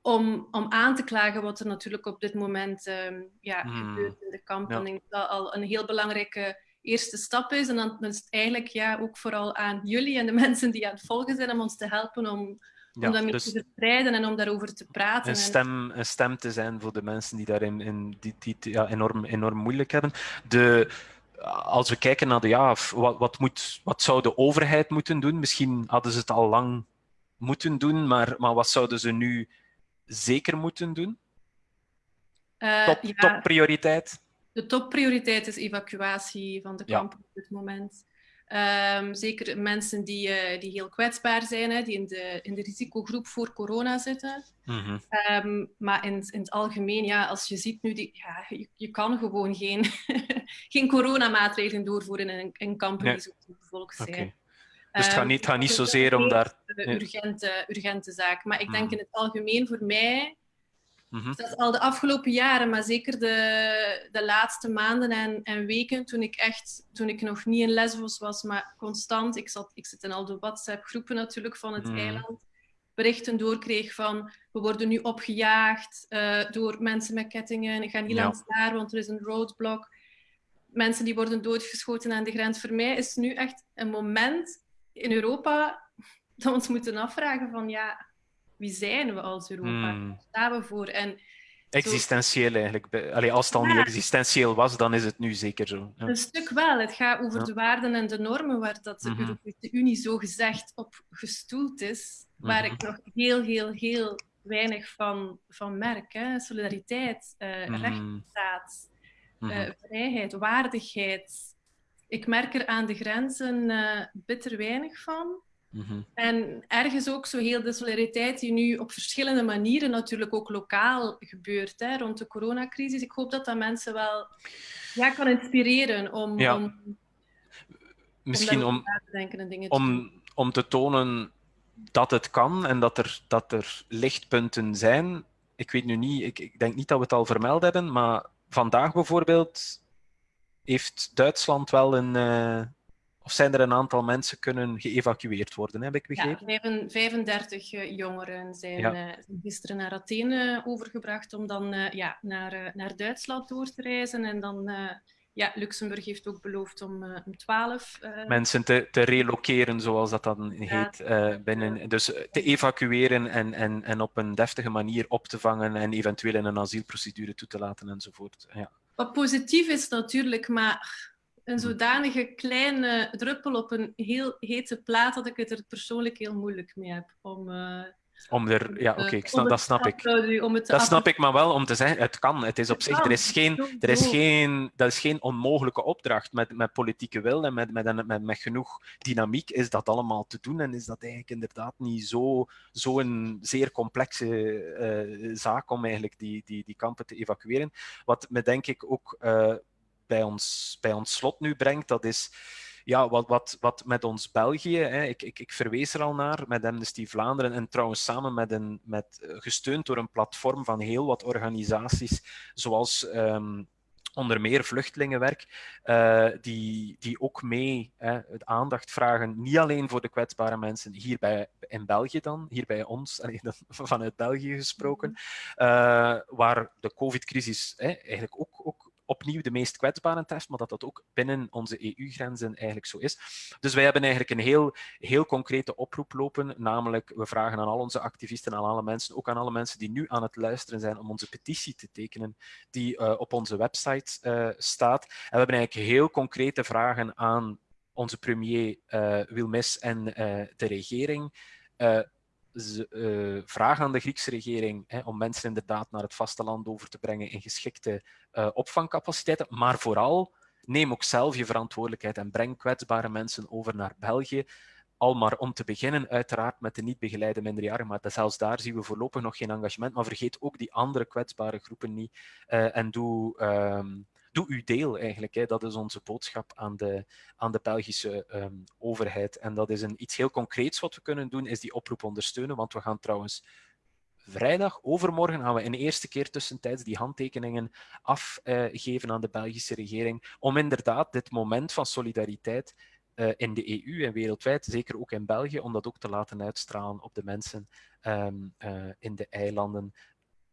om, om aan te klagen wat er natuurlijk op dit moment um, ja, hmm. gebeurt in de kampen. Ja. Ik denk dat dat al een heel belangrijke eerste stap is. En dan is het eigenlijk ja, ook vooral aan jullie en de mensen die aan het volgen zijn om ons te helpen om, ja, om dat dus te verspreiden en om daarover te praten. Een stem, een stem te zijn voor de mensen die daarin in, die, die, ja, enorm, enorm moeilijk hebben. De, als we kijken naar de ja, wat, wat, moet, wat zou de overheid moeten doen? Misschien hadden ze het al lang moeten doen, maar, maar wat zouden ze nu zeker moeten doen? Uh, top, ja, topprioriteit? De topprioriteit is evacuatie van de kampen op dit moment. Um, zeker mensen die, uh, die heel kwetsbaar zijn, hè, die in de, in de risicogroep voor corona zitten. Mm -hmm. um, maar in, in het algemeen, ja, als je ziet nu, die, ja, je, je kan gewoon geen, geen coronamaatregelen doorvoeren in, in kampen nee. die zo bevolkt zijn. Okay. Dus het gaat niet, het gaat niet zozeer om daar... Een urgente, urgente zaak. Maar ik denk mm. in het algemeen voor mij, mm dat is al de afgelopen jaren, maar zeker de, de laatste maanden en, en weken, toen ik echt, toen ik nog niet in Lesbos was, maar constant, ik, zat, ik zit in al de WhatsApp-groepen natuurlijk van het mm. eiland, berichten doorkreeg van we worden nu opgejaagd uh, door mensen met kettingen, ga niet ja. langs daar, want er is een roadblock. Mensen die worden doodgeschoten aan de grens. Voor mij is nu echt een moment in Europa dat we ons moeten afvragen van ja, wie zijn we als Europa? Hmm. Waar staan we voor? En Existentieel eigenlijk. Allee, als het al niet existentieel was, dan is het nu zeker zo. Ja. Een stuk wel. Het gaat over ja. de waarden en de normen waar dat de mm -hmm. Europese Unie zo gezegd op gestoeld is, waar mm -hmm. ik nog heel, heel, heel weinig van, van merk. Hè. Solidariteit, mm -hmm. rechtsstaat, uh, vrijheid, waardigheid, ik merk er aan de grenzen uh, bitter weinig van. Mm -hmm. En ergens ook zo heel de solidariteit die nu op verschillende manieren natuurlijk ook lokaal gebeurt hè, rond de coronacrisis. Ik hoop dat dat mensen wel ja, kan inspireren om, ja. om misschien om, te om, om te tonen dat het kan en dat er, dat er lichtpunten zijn. Ik weet nu niet, ik, ik denk niet dat we het al vermeld hebben, maar vandaag bijvoorbeeld heeft Duitsland wel een. Uh, of zijn er een aantal mensen kunnen geëvacueerd worden, heb ik begrepen? Ja, 35 uh, jongeren zijn ja. gisteren naar Athene overgebracht om dan ja, naar, naar Duitsland door te reizen en dan ja, Luxemburg heeft ook beloofd om, om 12 mensen te, te reloceren, zoals dat dan heet. binnen, dus te evacueren en, en, en op een deftige manier op te vangen en eventueel in een asielprocedure toe te laten enzovoort. Ja. Wat positief is natuurlijk, maar een zodanige kleine druppel op een heel hete plaat dat ik het er persoonlijk heel moeilijk mee heb om. Uh, om er, ja, oké, okay, dat snap ik. Dat snap ik, maar wel om te zeggen, het kan. Het is op zich, er is geen, er is geen, dat is geen onmogelijke opdracht. Met, met politieke wil en met, met, met, met genoeg dynamiek is dat allemaal te doen. En is dat eigenlijk inderdaad niet zo, zo een zeer complexe uh, zaak om eigenlijk die, die, die kampen te evacueren. Wat me denk ik ook uh, bij, ons, bij ons slot nu brengt, dat is ja, wat, wat, wat met ons België, hè, ik, ik, ik verwees er al naar, met Amnesty Vlaanderen en trouwens samen met een, met, eh, gesteund door een platform van heel wat organisaties, zoals um, onder meer vluchtelingenwerk, uh, die, die ook mee hè, aandacht vragen, niet alleen voor de kwetsbare mensen hier bij, in België dan, hier bij ons, vanuit België gesproken, uh, waar de covid-crisis eigenlijk ook, ook opnieuw de meest kwetsbaren test, maar dat dat ook binnen onze EU-grenzen eigenlijk zo is. Dus wij hebben eigenlijk een heel, heel concrete oproep lopen, namelijk we vragen aan al onze activisten, aan alle mensen, ook aan alle mensen die nu aan het luisteren zijn, om onze petitie te tekenen die uh, op onze website uh, staat. En we hebben eigenlijk heel concrete vragen aan onze premier uh, Wilmes en de regering uh, vraag aan de Griekse regering hè, om mensen inderdaad naar het vasteland over te brengen in geschikte uh, opvangcapaciteiten. Maar vooral, neem ook zelf je verantwoordelijkheid en breng kwetsbare mensen over naar België. Al maar om te beginnen, uiteraard met de niet begeleide minderjarigen, maar zelfs daar zien we voorlopig nog geen engagement. Maar vergeet ook die andere kwetsbare groepen niet uh, en doe... Um, doe uw deel eigenlijk. Hè. Dat is onze boodschap aan de, aan de Belgische um, overheid. En dat is een, iets heel concreets wat we kunnen doen, is die oproep ondersteunen. Want we gaan trouwens vrijdag, overmorgen, gaan we een eerste keer tussentijds die handtekeningen afgeven uh, aan de Belgische regering. Om inderdaad dit moment van solidariteit uh, in de EU en wereldwijd, zeker ook in België, om dat ook te laten uitstralen op de mensen um, uh, in de eilanden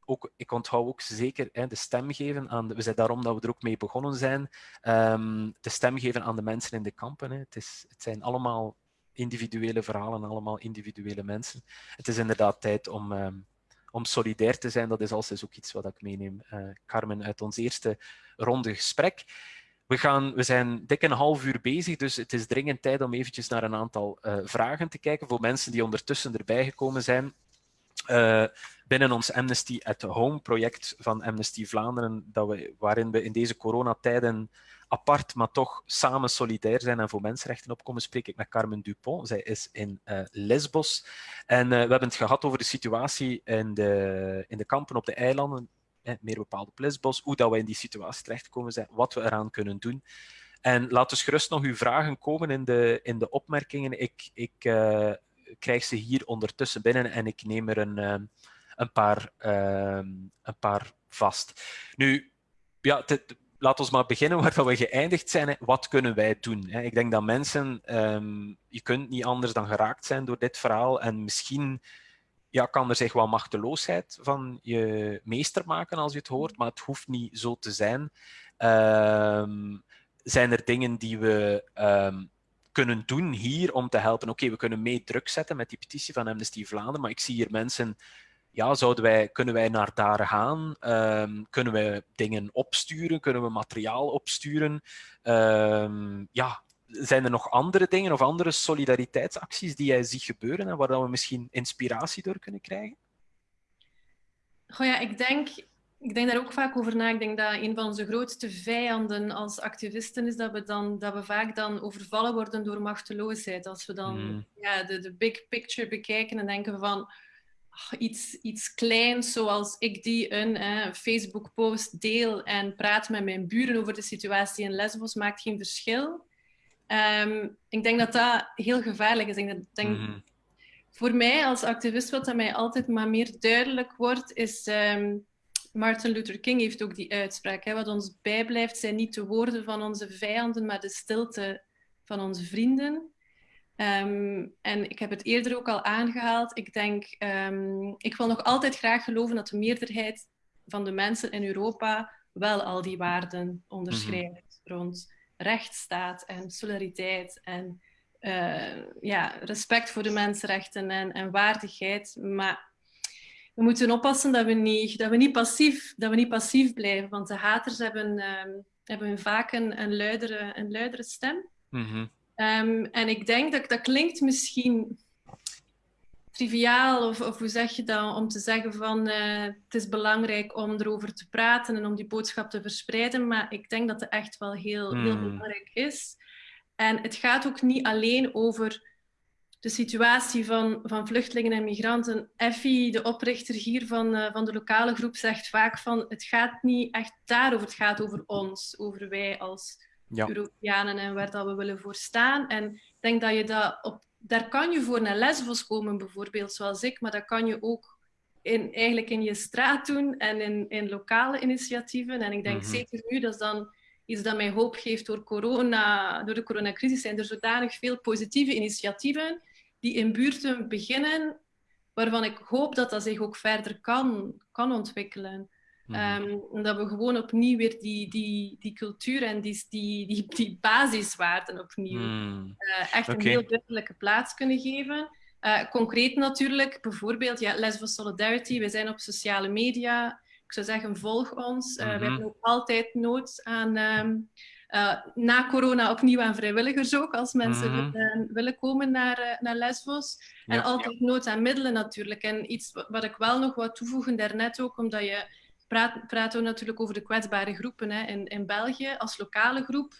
ook, ik onthoud ook zeker hè, de stem geven aan, de, we zijn daarom dat we er ook mee begonnen zijn, um, de stem geven aan de mensen in de kampen. Het, is, het zijn allemaal individuele verhalen, allemaal individuele mensen. Het is inderdaad tijd om, um, om solidair te zijn. Dat is altijd ook iets wat ik meeneem, uh, Carmen, uit ons eerste ronde gesprek. We, gaan, we zijn dik een half uur bezig, dus het is dringend tijd om eventjes naar een aantal uh, vragen te kijken voor mensen die ondertussen erbij gekomen zijn. Uh, binnen ons Amnesty at Home project van Amnesty Vlaanderen, dat we, waarin we in deze coronatijden apart, maar toch samen solidair zijn en voor mensenrechten opkomen, spreek ik met Carmen Dupont. Zij is in uh, Lesbos. En uh, we hebben het gehad over de situatie in de, in de kampen op de eilanden, eh, meer bepaald op Lesbos, hoe dat we in die situatie terechtgekomen zijn, wat we eraan kunnen doen. En laat dus gerust nog uw vragen komen in de, in de opmerkingen. Ik, ik uh, krijg ze hier ondertussen binnen en ik neem er een, een, paar, uh, een paar vast. Nu, ja, laat ons maar beginnen waar we geëindigd zijn. Wat kunnen wij doen? Ik denk dat mensen, um, je kunt niet anders dan geraakt zijn door dit verhaal en misschien ja, kan er zich wel machteloosheid van je meester maken als je het hoort, maar het hoeft niet zo te zijn. Um, zijn er dingen die we kunnen doen hier om te helpen. Oké, we kunnen mee druk zetten met die petitie van Amnesty Vlaanderen, maar ik zie hier mensen ja, zouden wij, kunnen wij naar daar gaan? Um, kunnen we dingen opsturen? Kunnen we materiaal opsturen? Um, ja, zijn er nog andere dingen of andere solidariteitsacties die jij ziet gebeuren en waar we misschien inspiratie door kunnen krijgen? Goh ja, ik denk ik denk daar ook vaak over na. Ik denk dat een van onze grootste vijanden als activisten is dat we, dan, dat we vaak dan overvallen worden door machteloosheid. Als we dan mm. ja, de, de big picture bekijken en denken van iets, iets kleins, zoals ik die een eh, Facebook-post deel en praat met mijn buren over de situatie in Lesbos, maakt geen verschil. Um, ik denk dat dat heel gevaarlijk is. Ik denk, denk mm. Voor mij als activist, wat dat mij altijd maar meer duidelijk wordt, is... Um, Martin Luther King heeft ook die uitspraak. Hè, wat ons bijblijft zijn niet de woorden van onze vijanden, maar de stilte van onze vrienden. Um, en ik heb het eerder ook al aangehaald. Ik denk, um, ik wil nog altijd graag geloven dat de meerderheid van de mensen in Europa wel al die waarden onderschrijft. rond rechtsstaat en solidariteit en uh, ja, respect voor de mensenrechten en, en waardigheid. Maar we moeten oppassen dat we niet, dat we niet, passief, dat we niet passief blijven, want de haters hebben, um, hebben vaak een, een, luidere, een luidere stem. Mm -hmm. Um, en ik denk dat dat klinkt misschien triviaal, of, of hoe zeg je dat, om te zeggen van uh, het is belangrijk om erover te praten en om die boodschap te verspreiden, maar ik denk dat het echt wel heel, heel hmm. belangrijk is. En het gaat ook niet alleen over de situatie van, van vluchtelingen en migranten. Effie, de oprichter hier van, uh, van de lokale groep, zegt vaak van het gaat niet echt daarover, het gaat over ons, over wij als ja. Europeanen en waar dat we willen voor staan. En ik denk dat je dat op, daar kan je voor naar Lesbos komen bijvoorbeeld, zoals ik, maar dat kan je ook in, eigenlijk in je straat doen en in, in lokale initiatieven. En ik denk mm -hmm. zeker nu, dat is dan iets dat mij hoop geeft door, corona, door de coronacrisis, zijn er zodanig veel positieve initiatieven die in buurten beginnen, waarvan ik hoop dat dat zich ook verder kan, kan ontwikkelen. Um, dat we gewoon opnieuw weer die, die, die cultuur en die, die, die, die basiswaarden opnieuw mm. uh, echt een heel duidelijke plaats kunnen geven. Uh, concreet natuurlijk, bijvoorbeeld ja, Lesbos Solidarity. We zijn op sociale media ik zou zeggen, volg ons. Uh, We mhm. hebben ook altijd nood aan, um, uh, na corona opnieuw aan vrijwilligers ook, als mensen mm willen, willen, komen naar, uh, naar Lesbos. Ja, en altijd nood aan middelen natuurlijk. En iets wat ik wel nog wat toevoegen daarnet ook, omdat je praat, praten we natuurlijk over de kwetsbare groepen hè, in, in België. Als lokale groep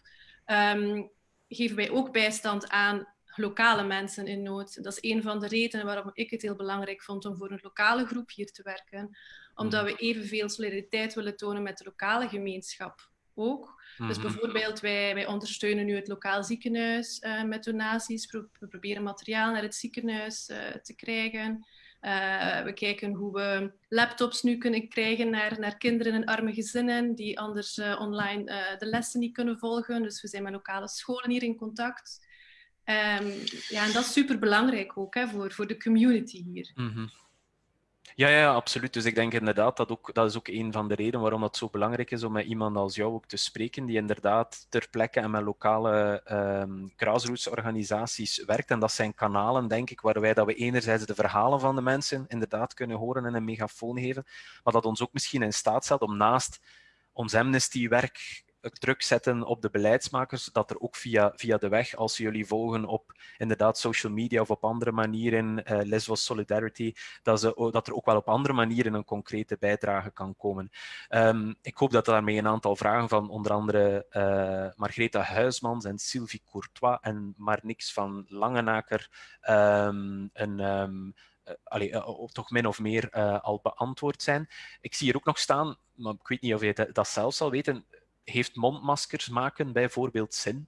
um, geven wij ook bijstand aan lokale mensen in nood. Dat is een van de redenen waarom ik het heel belangrijk vond om voor een lokale groep hier te werken omdat we evenveel solidariteit willen tonen met de lokale gemeenschap ook. Dus mhm. bijvoorbeeld, wij, wij ondersteunen nu het lokaal ziekenhuis uh, met donaties. We proberen materiaal naar het ziekenhuis uh, te krijgen. Uh, we kijken hoe we laptops nu kunnen krijgen naar, naar kinderen in arme gezinnen die anders online de lessen niet kunnen volgen. Dus we zijn met lokale scholen hier in contact. Um, ja, en dat is super belangrijk ook hè, voor, voor de community hier. -hmm. Ja, ja, absoluut. Dus ik denk inderdaad dat ook, dat is ook een van de redenen waarom het zo belangrijk is om met iemand als jou ook te spreken, die inderdaad ter plekke en met lokale um, grassroots-organisaties werkt. En dat zijn kanalen, denk ik, waarbij dat we enerzijds de verhalen van de mensen inderdaad kunnen horen en een megafoon geven, maar dat ons ook misschien in staat stelt om naast ons amnesty-werk druk zetten op de beleidsmakers, dat er ook via, via de weg, als ze jullie volgen op inderdaad social media of op andere manieren, uh, Lesbos Solidarity, dat, ze, dat er ook wel op andere manieren een concrete bijdrage kan komen. Um, ik hoop dat daarmee een aantal vragen van onder andere uh, Margreta Huismans en Sylvie Courtois en maar niks van Langenaker um, een... Um, toch min of meer al beantwoord zijn. Ik zie hier ook nog staan, maar ik weet niet of je dat zelf zal weten, heeft mondmaskers maken bijvoorbeeld zin?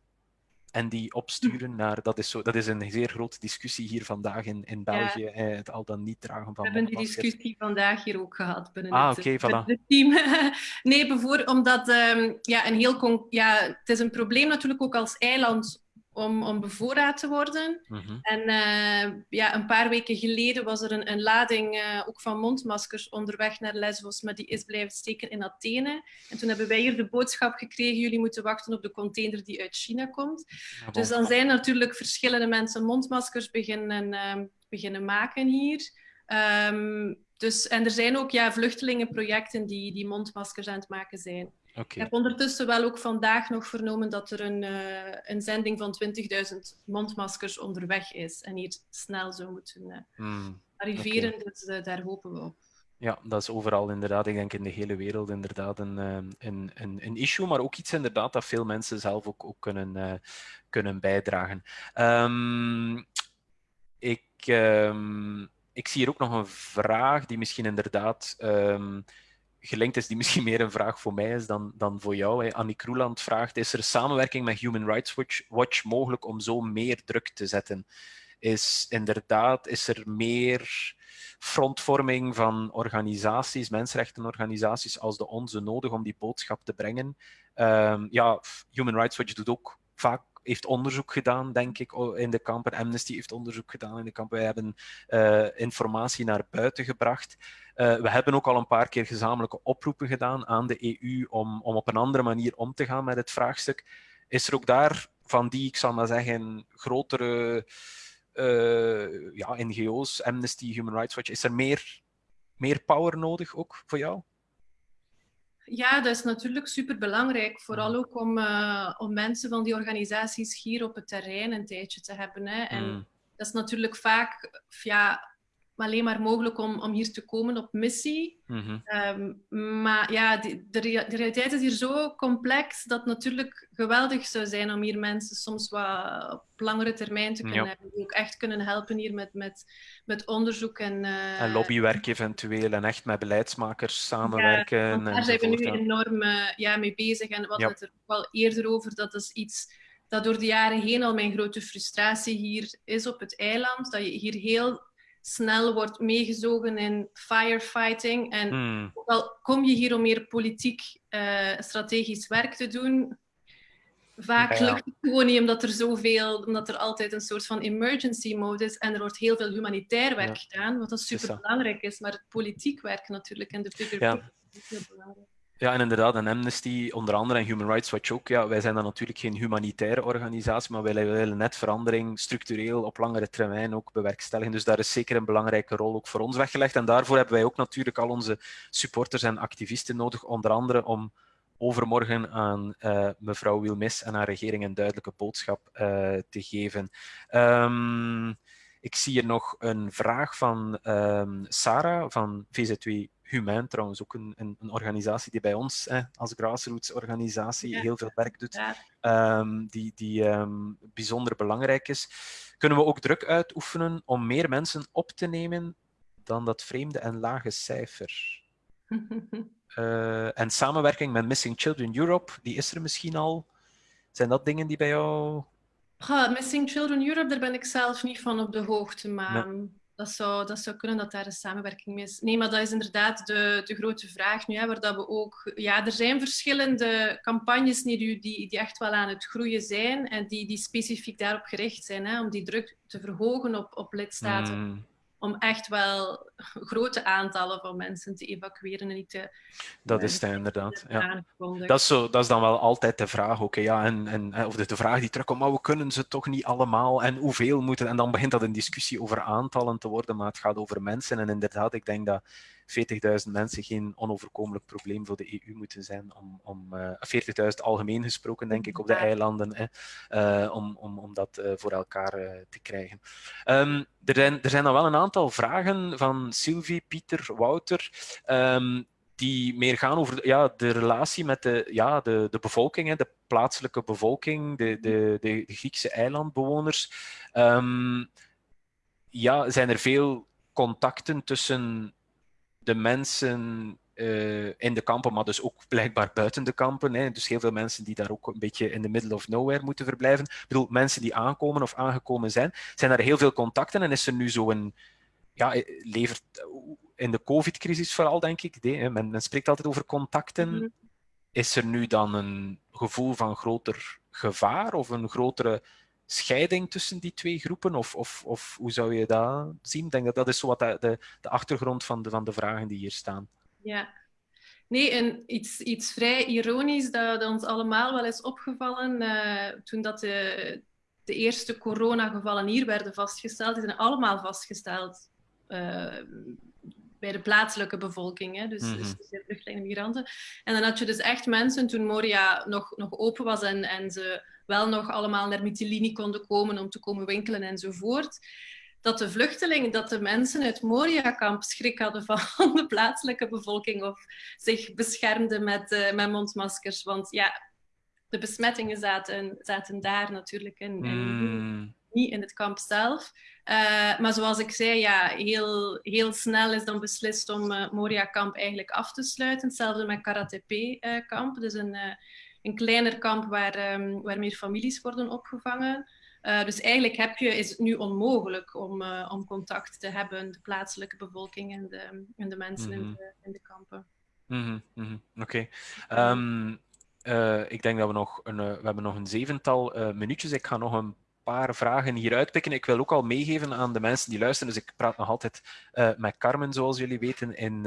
En die opsturen naar, dat is, zo, dat is een zeer grote discussie hier vandaag in, in België, ja. het al dan niet dragen van We hebben die discussie vandaag hier ook gehad binnen ah, het, okay, voilà. het, team. nee, bijvoorbeeld omdat um, ja, een heel ja, het is een probleem natuurlijk ook als eiland om, om bevoorraad te worden. Mm -hmm. En uh, ja, een paar weken geleden was er een, een lading uh, ook van mondmaskers onderweg naar Lesbos, maar die is blijven steken in Athene. En toen hebben wij hier de boodschap gekregen, jullie moeten wachten op de container die uit China komt. Ja, dus dan zijn natuurlijk verschillende mensen mondmaskers beginnen, uh, beginnen maken hier. Um, dus, en er zijn ook ja, vluchtelingenprojecten die, die mondmaskers aan het maken zijn. Okay. Ik heb ondertussen wel ook vandaag nog vernomen dat er een, uh, een zending van 20.000 mondmaskers onderweg is en hier snel zou moeten uh, mm, arriveren. Okay. Dus uh, daar hopen we op. Ja, dat is overal inderdaad, ik denk in de hele wereld inderdaad een, een, een, een issue, maar ook iets inderdaad dat veel mensen zelf ook, ook kunnen, kunnen bijdragen. Um, ik, um, ik zie hier ook nog een vraag die misschien inderdaad um, gelinkt is, die misschien meer een vraag voor mij is dan, dan voor jou. Hè. Annie Kroeland vraagt, is er samenwerking met Human Rights Watch, mogelijk om zo meer druk te zetten? Is inderdaad, is er meer frontvorming van organisaties, mensenrechtenorganisaties als de onze nodig om die boodschap te brengen? Um, ja, Human Rights Watch doet ook vaak heeft onderzoek gedaan, denk ik, in de kampen. Amnesty heeft onderzoek gedaan in de kampen. Wij hebben uh, informatie naar buiten gebracht. Uh, we hebben ook al een paar keer gezamenlijke oproepen gedaan aan de EU om, om op een andere manier om te gaan met het vraagstuk. Is er ook daar van die, ik zal maar zeggen, grotere uh, ja, NGO's, Amnesty, Human Rights Watch, is er meer, meer power nodig ook voor jou? Ja, dat is natuurlijk super belangrijk. Vooral ook om, uh, om mensen van die organisaties hier op het terrein een tijdje te hebben. Hè. En mm. dat is natuurlijk vaak ja, alleen maar mogelijk om, om hier te komen op missie. Mhm. Ehm, maar ja, de, de, realiteit is hier zo complex dat het natuurlijk geweldig zou zijn om hier mensen soms wat op langere termijn te kunnen hebben. Die ook echt kunnen helpen hier met, met, met onderzoek en... Uh, en lobbywerk eventueel en echt met beleidsmakers samenwerken. Ja, daar zijn we nu enorm uh, ja, mee bezig. En wat het er wel eerder over, dat is iets dat door de jaren heen al mijn grote frustratie hier is op het eiland. Dat je hier heel snel wordt meegezogen in firefighting. En hmm. ook al kom je hier om meer politiek, uh, strategisch werk te doen, vaak lukt het gewoon niet omdat er zoveel, omdat er altijd een soort van emergency mode is en er wordt heel veel humanitair werk gedaan, wat dat super belangrijk is, maar het politiek werk natuurlijk en de bigger ja. is heel belangrijk. Ja, en inderdaad, en Amnesty onder andere en Human Rights Watch ook. Ja, wij zijn dan natuurlijk geen humanitaire organisatie, maar wij willen net verandering structureel op langere termijn ook bewerkstelligen. Dus daar is zeker een belangrijke rol ook voor ons weggelegd. En daarvoor hebben wij ook natuurlijk al onze supporters en activisten nodig, onder andere om overmorgen aan uh, mevrouw Wilmis en haar regering een duidelijke boodschap uh, te geven. Um, ik zie hier nog een vraag van um, Sarah van VZW Humain, trouwens ook een, een, een organisatie die bij ons als grassroots organisatie heel veel werk doet, um, die, die um, bijzonder belangrijk is. Kunnen we ook druk uitoefenen om meer mensen op te nemen dan dat vreemde en lage cijfer? uh, en samenwerking met Missing Children Europe, die is er misschien al. Zijn dat dingen die bij jou... Missing Children Europe, daar ben ik zelf niet van op de hoogte, maar dat zou, dat kunnen dat daar een samenwerking mee is. Nee, maar dat is inderdaad de, de grote vraag nu, hè, waar dat we ook... Ja, er zijn verschillende campagnes die, die, die echt wel aan het groeien zijn en die, die specifiek daarop gericht zijn, hè, om die druk te verhogen op, op lidstaten. Mm om echt wel grote aantallen van mensen te evacueren en niet te... Dat is het inderdaad, ja. Dat is, zo, dat is dan wel altijd de vraag, oké, ja, en, en, of de, de vraag die terugkomt, maar we kunnen ze toch niet allemaal en hoeveel moeten... En dan begint dat een discussie over aantallen te worden, maar het gaat over mensen. En inderdaad, ik denk dat 40.000 mensen geen onoverkomelijk probleem voor de EU moeten zijn. Om, om uh, eh, 40.000 algemeen gesproken, denk ik, op de eilanden, hè, uh, om, om, om dat uh, voor elkaar te krijgen. Um, er, zijn, er zijn dan wel een aantal vragen van Sylvie, Pieter, Wouter. Um, die meer gaan over ja, de relatie met de, ja, de, de bevolking, hè, de plaatselijke bevolking, de, de, de, Griekse eilandbewoners. Um, ja, zijn er veel contacten tussen de mensen uh, in de kampen, maar dus ook blijkbaar buiten de kampen. Hè. Dus heel veel mensen die daar ook een beetje in the middle of nowhere moeten verblijven. Ik bedoel, mensen die aankomen of aangekomen zijn. Zijn er heel veel contacten en is er nu zo'n... Ja, eh, levert in de covid-crisis vooral, denk ik. Nee, men, men, spreekt altijd over contacten. Mhm. Is er nu dan een gevoel van groter gevaar of een grotere scheiding tussen die twee groepen? Of, of, of hoe zou je dat zien? Ik denk dat dat is zo wat de, de, achtergrond van de, van de vragen die hier staan. Ja. Nee, en iets, iets vrij ironisch dat, dat ons allemaal wel is opgevallen uh, toen dat de, de eerste coronagevallen hier werden vastgesteld. Die zijn allemaal vastgesteld uh, bij de plaatselijke bevolking, hè? dus, mm -hmm. dus de vluchtelingen migranten. En dan had je dus echt mensen, toen Moria nog, nog open was en, en ze wel nog allemaal naar Mytilini konden komen om te komen winkelen enzovoort, dat de vluchtelingen, dat de mensen uit Moria-kamp schrik hadden van de plaatselijke bevolking of zich beschermden met, uh, met mondmaskers. Want ja, de besmettingen zaten, zaten daar natuurlijk in, mm. niet in het kamp zelf. Uh, maar zoals ik zei, ja, heel, heel snel is dan beslist om uh, Moria-kamp eigenlijk af te sluiten. Hetzelfde met Karatepe-kamp, dus een, een kleiner kamp waar, um, waar meer families worden opgevangen. Uh, dus eigenlijk heb je, is het nu onmogelijk om, uh, om contact te hebben, de plaatselijke bevolking en de, en de mensen mm -hmm. in, mhm. de, in, de, kampen. Mm -hmm, mm -hmm. Oké. Okay. Um, ik denk dat we nog een, we hebben nog een zevental minuutjes. Ik ga nog een paar vragen hier uitpikken. Ik wil ook al meegeven aan de mensen die luisteren. Dus ik praat nog altijd met Carmen, zoals jullie weten, in,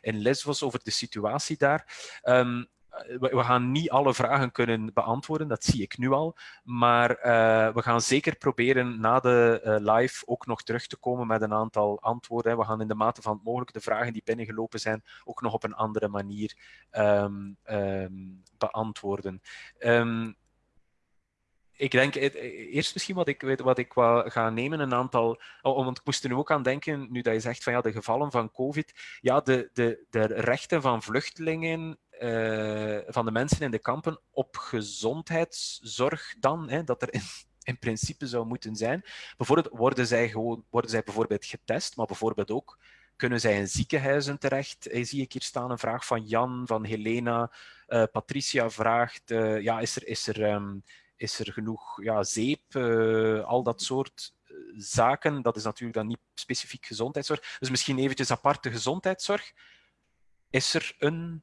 in Lesbos over de situatie daar. Um, we gaan niet alle vragen kunnen beantwoorden, dat zie ik nu al. Maar uh, we gaan zeker proberen na de uh, live ook nog terug te komen met een aantal antwoorden. We gaan in de mate van het mogelijk de vragen die binnengelopen zijn ook nog op een andere manier um, um, beantwoorden. Um, ik denk eerst misschien wat ik, wat ik ga nemen, een aantal. Oh, want ik moest er nu ook aan denken, nu dat je zegt van ja, de gevallen van COVID. Ja, de, de, de rechten van vluchtelingen van de mensen in de kampen op gezondheidszorg dan, hè, dat er in, in principe zou moeten zijn. Bijvoorbeeld worden zij, gewoon, worden zij bijvoorbeeld getest, maar bijvoorbeeld ook kunnen zij in ziekenhuizen terecht? Eh, zie ik hier staan een vraag van Jan, van Helena. Uh, Patricia vraagt, ja, is er, is er, um, is er genoeg ja, zeep? Al dat soort zaken. Dat is natuurlijk dan niet specifiek gezondheidszorg. Dus misschien eventjes aparte gezondheidszorg. Is er een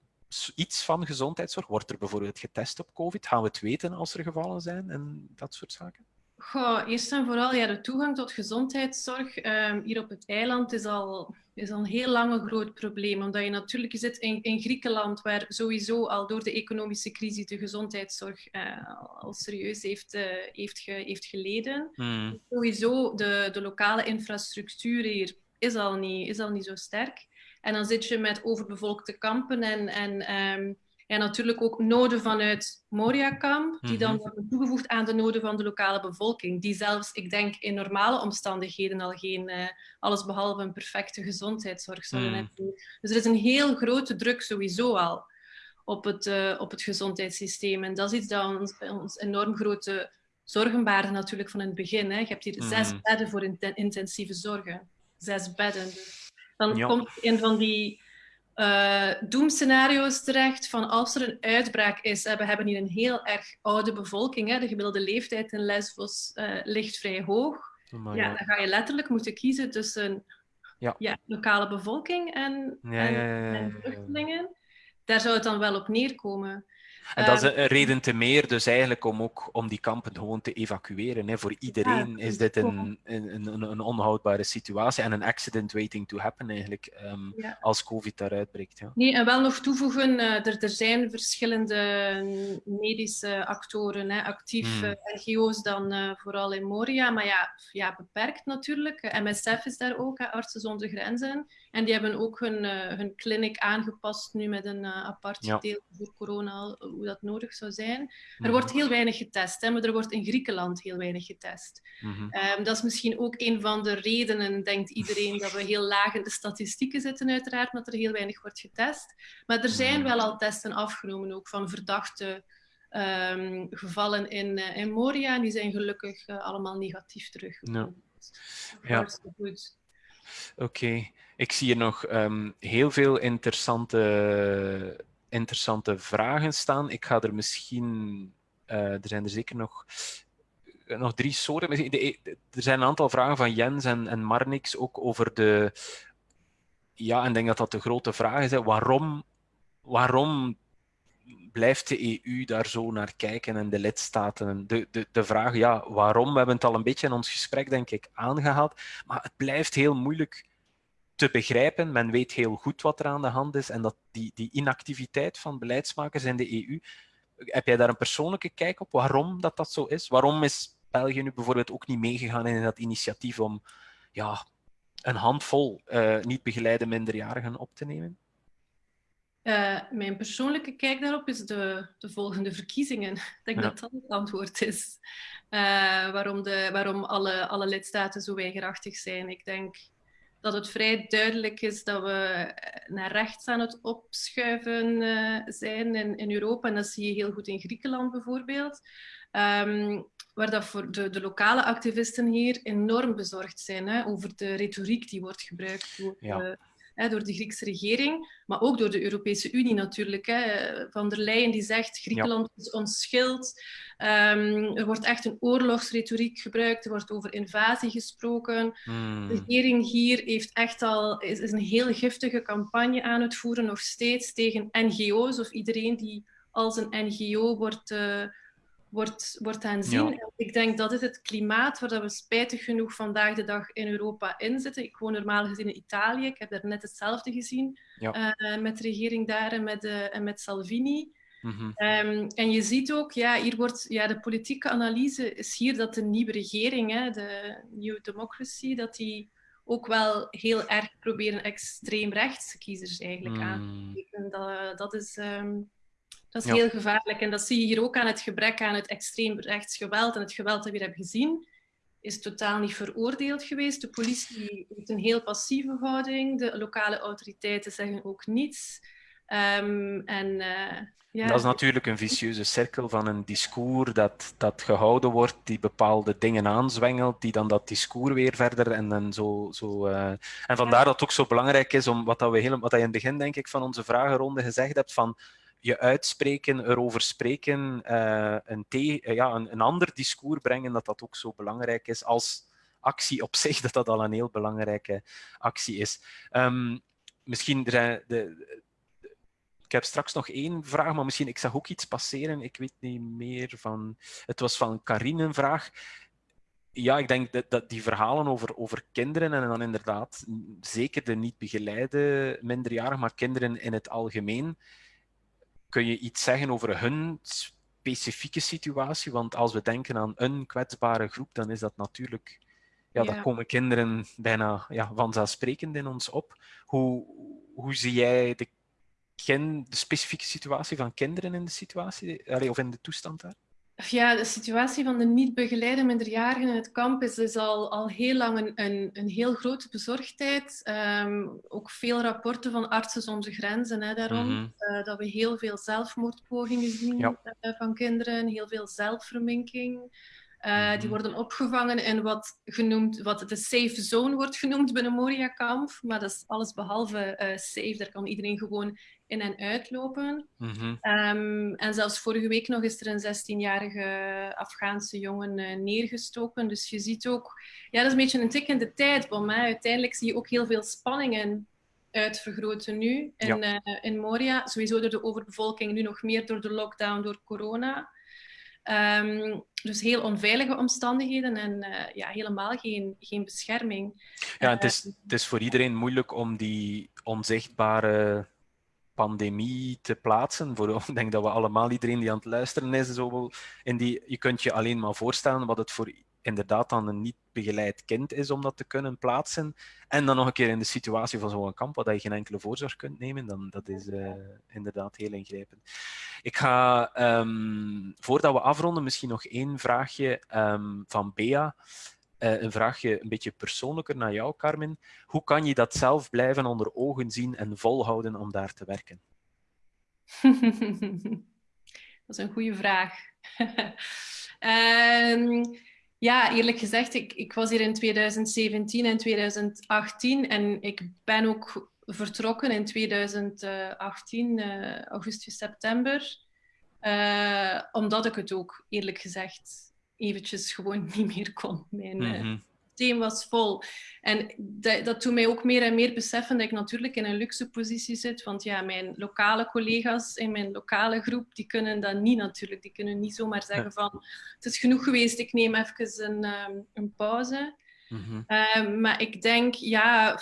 iets van gezondheidszorg? Wordt er bijvoorbeeld getest op COVID? Gaan we het weten als er gevallen zijn en dat soort zaken? Goh, eerst en vooral, ja, de toegang tot gezondheidszorg um, hier op het eiland is al, is al een heel lang een groot probleem. Omdat je natuurlijk je zit in, in Griekenland, waar sowieso al door de economische crisis de gezondheidszorg uh, al serieus heeft, uh, heeft, ge, heeft geleden. Hmm. Sowieso, de, de lokale infrastructuur hier is al niet, is al niet zo sterk. En dan zit je met overbevolkte kampen en, en um, ja, natuurlijk ook noden vanuit Moria-kamp, die dan mhm. worden toegevoegd aan de noden van de lokale bevolking, die zelfs, ik denk, in normale omstandigheden al geen uh, allesbehalve een perfecte gezondheidszorg zouden mm. hebben. Dus er is een heel grote druk sowieso al op het, uh, op het gezondheidssysteem. En dat is iets dat ons, ons enorm grote zorgen baarde natuurlijk van in het begin. Hè. Je hebt hier mm. zes bedden voor intensieve zorgen. Zes bedden. Dus dan komt een van die uh, doemscenario's terecht van als er een uitbraak is, we hebben hier een heel erg oude bevolking, hè, de gemiddelde leeftijd in Lesbos uh, ligt vrij hoog. Oh ja, dan ga je letterlijk moeten kiezen tussen ja. ja lokale bevolking en, en, en vluchtelingen. Daar zou het dan wel op neerkomen. En dat is ehm, een reden te meer, dus eigenlijk om ook om die kampen gewoon te evacueren. Hè. Voor iedereen is dit een, een, een, een, onhoudbare situatie en een accident waiting to happen eigenlijk, um, als COVID daaruit breekt. Ja. Nee, en wel nog toevoegen, uh, er, er zijn verschillende medische actoren hè, actief, hmm. uh, NGO's dan uh, vooral in Moria, maar ja, ja beperkt natuurlijk. MSF is daar ook, hè, Artsen zonder Grenzen. En die hebben ook hun, hun clinic aangepast nu met een apart ja. deel voor corona hoe dat nodig zou zijn. Er mhm. wordt heel weinig getest, hè, maar er wordt in Griekenland heel weinig getest. Mm dat is misschien ook een van de redenen, denkt iedereen, dat we heel laag in de statistieken zitten, uiteraard, dat er heel weinig wordt getest. Maar er zijn mhm. wel al testen afgenomen, ook van verdachte um, gevallen in, uh, in Moria. En die zijn gelukkig uh, allemaal negatief teruggekomen. Ja. ja. Goed. Oké, okay. Ik zie hier nog um, heel veel interessante interessante vragen staan. Ik ga er misschien... Uh, er zijn er zeker nog, nog drie soorten. Er zijn een aantal vragen van Jens en, en Marnix ook over de... Ja, en ik denk dat dat de grote vraag is. Waarom, waarom blijft de EU daar zo naar kijken en de lidstaten? De, de, de vraag, ja, waarom? We hebben het al een beetje in ons gesprek, denk ik, aangehaald. Maar het blijft heel moeilijk te begrijpen. Men weet heel goed wat er aan de hand is en dat die, die inactiviteit van beleidsmakers in de EU, heb jij daar een persoonlijke kijk op waarom dat, dat zo is? Waarom is België nu bijvoorbeeld ook niet meegegaan in dat initiatief om ja, een handvol uh, niet begeleide minderjarigen op te nemen? Uh, mijn persoonlijke kijk daarop is de, de volgende verkiezingen. Ik denk dat dat het antwoord is. Uh, waarom de, waarom alle, alle lidstaten zo weigerachtig zijn. Ik denk dat het vrij duidelijk is dat we eh, naar rechts aan het opschuiven uh, zijn in, in Europa. En dat zie je heel goed in Griekenland bijvoorbeeld. Um, waar dat voor de, de, lokale activisten hier enorm bezorgd zijn hè, over de retoriek die wordt gebruikt door ja door de Griekse regering, maar ook door de Europese Unie natuurlijk. Hè. Van der Leyen die zegt Griekenland is ons schild. Um, er wordt echt een oorlogsretoriek gebruikt, er wordt over invasie gesproken. Hmm. De regering hier heeft echt al, is, is een heel giftige campagne aan het voeren, nog steeds tegen NGO's of iedereen die als een NGO wordt, uh, wordt, wordt aanzien. Ik denk dat is het klimaat waar we spijtig genoeg vandaag de dag in Europa in zitten. Ik woon normaal gezien in Italië. Ik heb daar net hetzelfde gezien ja. met de regering daar en met, en met Salvini. Mhm. Ehm, en je ziet ook, ja, hier wordt ja, de politieke analyse is hier dat de nieuwe regering, hè, de New Democracy, dat die ook wel heel erg proberen extreemrechtse kiezers eigenlijk aan te mm. spreken. Dat, dat is, ehm, dat is heel gevaarlijk. En dat zie je hier ook aan het gebrek aan het extreemrechts geweld en het geweld dat we hebben gezien is totaal niet veroordeeld geweest. De politie heeft een heel passieve houding. De lokale autoriteiten zeggen ook niets. Um, en uh, dat is natuurlijk een vicieuze cirkel van een discours dat, dat gehouden wordt, die bepaalde dingen aanzwengelt, die dan dat discours weer verder en dan zo... zo uh... En vandaar dat het ook zo belangrijk is om wat, dat we helemaal, wat dat je in het begin, denk ik, van onze vragenronde gezegd hebt, van je uitspreken, erover spreken, uh, een, te, uh, ja, een, ander discours brengen, dat dat ook zo belangrijk is als actie op zich, dat dat al een heel belangrijke actie is. Um, misschien de, de, ik heb straks nog één vraag, maar misschien, ik zag ook iets passeren. Ik weet niet meer van... Het was van Karine een vraag. Ja, ik denk dat, dat die verhalen over, over kinderen en dan inderdaad zeker de niet begeleide minderjarigen, maar kinderen in het algemeen. Kun je iets zeggen over hun specifieke situatie? Want als we denken aan een kwetsbare groep, dan is dat natuurlijk... Ja, ja. dan komen kinderen bijna ja, vanzelfsprekend in ons op. Hoe, hoe zie jij de de specifieke situatie van kinderen in de situatie, of in de toestand daar? Ja, de situatie van de niet begeleide minderjarigen in het kamp is, is al, al heel lang een, een, een heel grote bezorgdheid. Um, ook veel rapporten van artsen zonder grenzen hè, daarom. Mm uh, dat we heel veel zelfmoordpogingen zien ja. uh, van kinderen, heel veel zelfverminking. Uh, Die mhm. worden opgevangen in wat, genoemd, wat de safe zone wordt genoemd binnen Moria-kamp. Maar dat is alles behalve safe. Daar kan iedereen gewoon in- en uitlopen. Mm um, en zelfs vorige week nog is er een 16-jarige Afghaanse jongen uh, neergestoken. Dus je ziet ook... Ja, dat is een beetje een tikkende tijdbom. Hè. Uiteindelijk zie je ook heel veel spanningen uitvergroten nu in, ja. in Moria. Sowieso door de overbevolking, nu nog meer door de lockdown, door corona. Um, dus heel onveilige omstandigheden en uh, ja, helemaal geen, geen bescherming. Ja, het is, het is voor iedereen moeilijk om die onzichtbare pandemie te plaatsen. Voor, ik denk dat we allemaal, iedereen die aan het luisteren is, zo, in die, je kunt je alleen maar voorstellen wat het voor inderdaad dan een niet begeleid kind is om dat te kunnen plaatsen. En dan nog een keer in de situatie van zo'n kamp, waar je geen enkele voorzorg kunt nemen, dan dat is uh, inderdaad heel ingrijpend. Ik ga, um, voordat we afronden, misschien nog één vraagje um, van Bea. Uh, een vraagje een beetje persoonlijker naar jou, Carmen. Hoe kan je dat zelf blijven onder ogen zien en volhouden om daar te werken? dat is een goede vraag. um, Ja, eerlijk gezegd, ik, ik was hier in 2017 en 2018 en ik ben ook vertrokken in 2018, uh, eh, augustus, september. Uh, omdat ik het ook, eerlijk gezegd, eventjes gewoon niet meer kon. Mijn, mm -hmm systeem was vol. En dat, dat doet mij ook meer en meer beseffen dat ik natuurlijk in een luxe positie zit. Want ja, mijn lokale collega's in mijn lokale groep, die kunnen dat niet natuurlijk. Die kunnen niet zomaar zeggen van, het is genoeg geweest, ik neem even een, um, een pauze. Mm -hmm. um, maar ik denk, ja,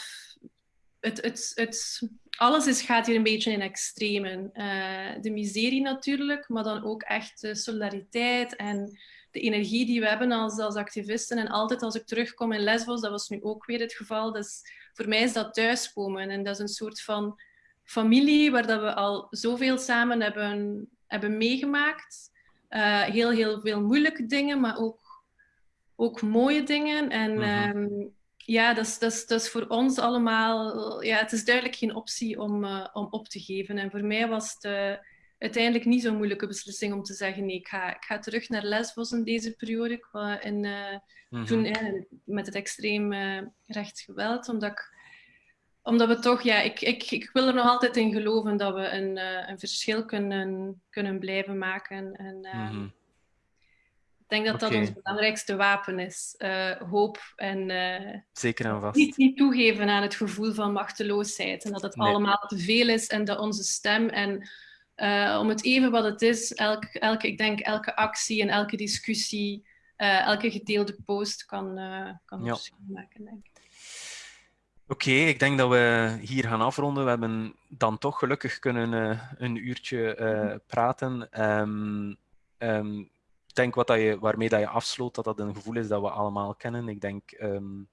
het, het, het, alles is, gaat hier een beetje in extremen. Uh, de miserie natuurlijk, maar dan ook echt de solidariteit en de energie die we hebben als, als activisten. En altijd als ik terugkom in Lesbos, dat was nu ook weer het geval. Dus voor mij is dat thuiskomen. En dat is een soort van familie waar dat we al zoveel samen hebben, hebben meegemaakt. Uh, heel, heel veel moeilijke dingen, maar ook, ook mooie dingen. En mm -hmm. ja, dat is, dat, is, dat is voor ons allemaal... Ja, het is duidelijk geen optie om, uh, om op te geven. En voor mij was het... Uh, uiteindelijk niet zo'n moeilijke beslissing om te zeggen nee, ik ga, ik ga terug naar Lesbos in deze periode. En, uh, mm Toen met het extreem uh, rechtsgeweld, omdat ik omdat we toch, ja, ik, ik, ik wil er nog altijd in geloven dat we een, uh, een verschil kunnen, kunnen blijven maken. En, mm -hmm. Ik denk dat dat ons belangrijkste wapen is. Uh, hoop en Zeker en vast. Niet, niet toegeven aan het gevoel van machteloosheid. En dat het nee. allemaal te veel is en dat onze stem en om het even wat het is, elke, elke, ik denk elke actie en elke discussie, elke gedeelde post kan, kan ja. verschil maken, denk ik. Oké, ik denk dat we hier gaan afronden. We hebben dan toch gelukkig kunnen uh, een uurtje uh, praten. Um, um, ik denk wat dat je, waarmee dat je afsloot, dat dat een gevoel is dat we allemaal kennen. Ik denk, um,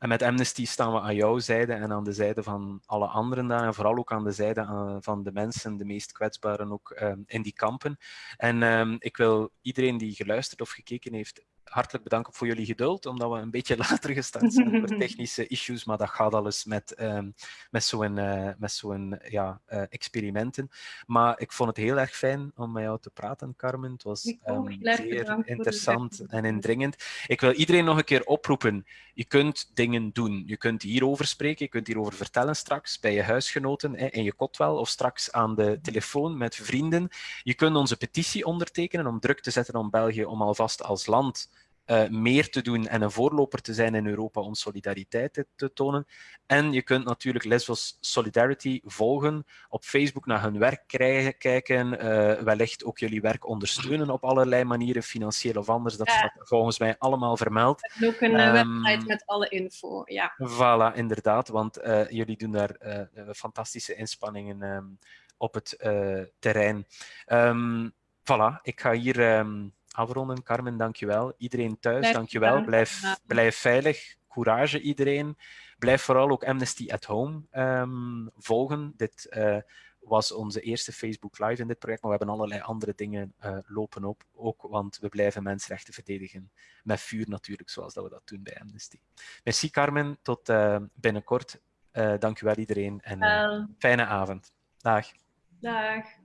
en met Amnesty staan we aan jouw zijde en aan de zijde van alle anderen daar. En vooral ook aan de zijde uh, van de mensen, de meest kwetsbaren ook in die kampen. En ik wil iedereen die geluisterd of gekeken heeft hartelijk bedanken voor jullie geduld, omdat we een beetje later gestart zijn voor technische issues, maar dat gaat alles met, um, met zo'n uh, met zo'n ja, uh, experimenten. Maar ik vond het heel erg fijn om met jou te praten, Carmen. Het was um, zeer interessant en indringend. Ik wil iedereen nog een keer oproepen. Je kunt dingen doen. Je kunt hierover spreken, je kunt hierover vertellen straks bij je huisgenoten hè, in je kotwel of straks aan de telefoon met vrienden. Je kunt onze petitie ondertekenen om druk te zetten om België om alvast als land uh, meer te doen en een voorloper te zijn in Europa om solidariteit te, te, tonen. En je kunt natuurlijk Lesbos Solidarity volgen, op Facebook naar hun werk krijgen, kijken, uh, wellicht ook jullie werk ondersteunen op allerlei manieren, financieel of anders. Dat staat volgens mij allemaal vermeld. En ook een um, website met alle info, ja. Voilà, inderdaad, want uh, jullie doen daar fantastische inspanningen um, op het terrein. Um, voilà, ik ga hier... Afronden. Carmen, dankjewel. Iedereen thuis, dankjewel. Blijf, blijf veilig. Courage iedereen. Blijf vooral ook Amnesty at Home um, volgen. Dit uh, was onze eerste Facebook Live in dit project, maar we hebben allerlei andere dingen uh, lopen op, ook, want we blijven mensenrechten verdedigen. Met vuur natuurlijk, zoals dat we dat doen bij Amnesty. Merci Carmen, tot uh, binnenkort. Dankjewel iedereen en fijne avond. Dag. Dag.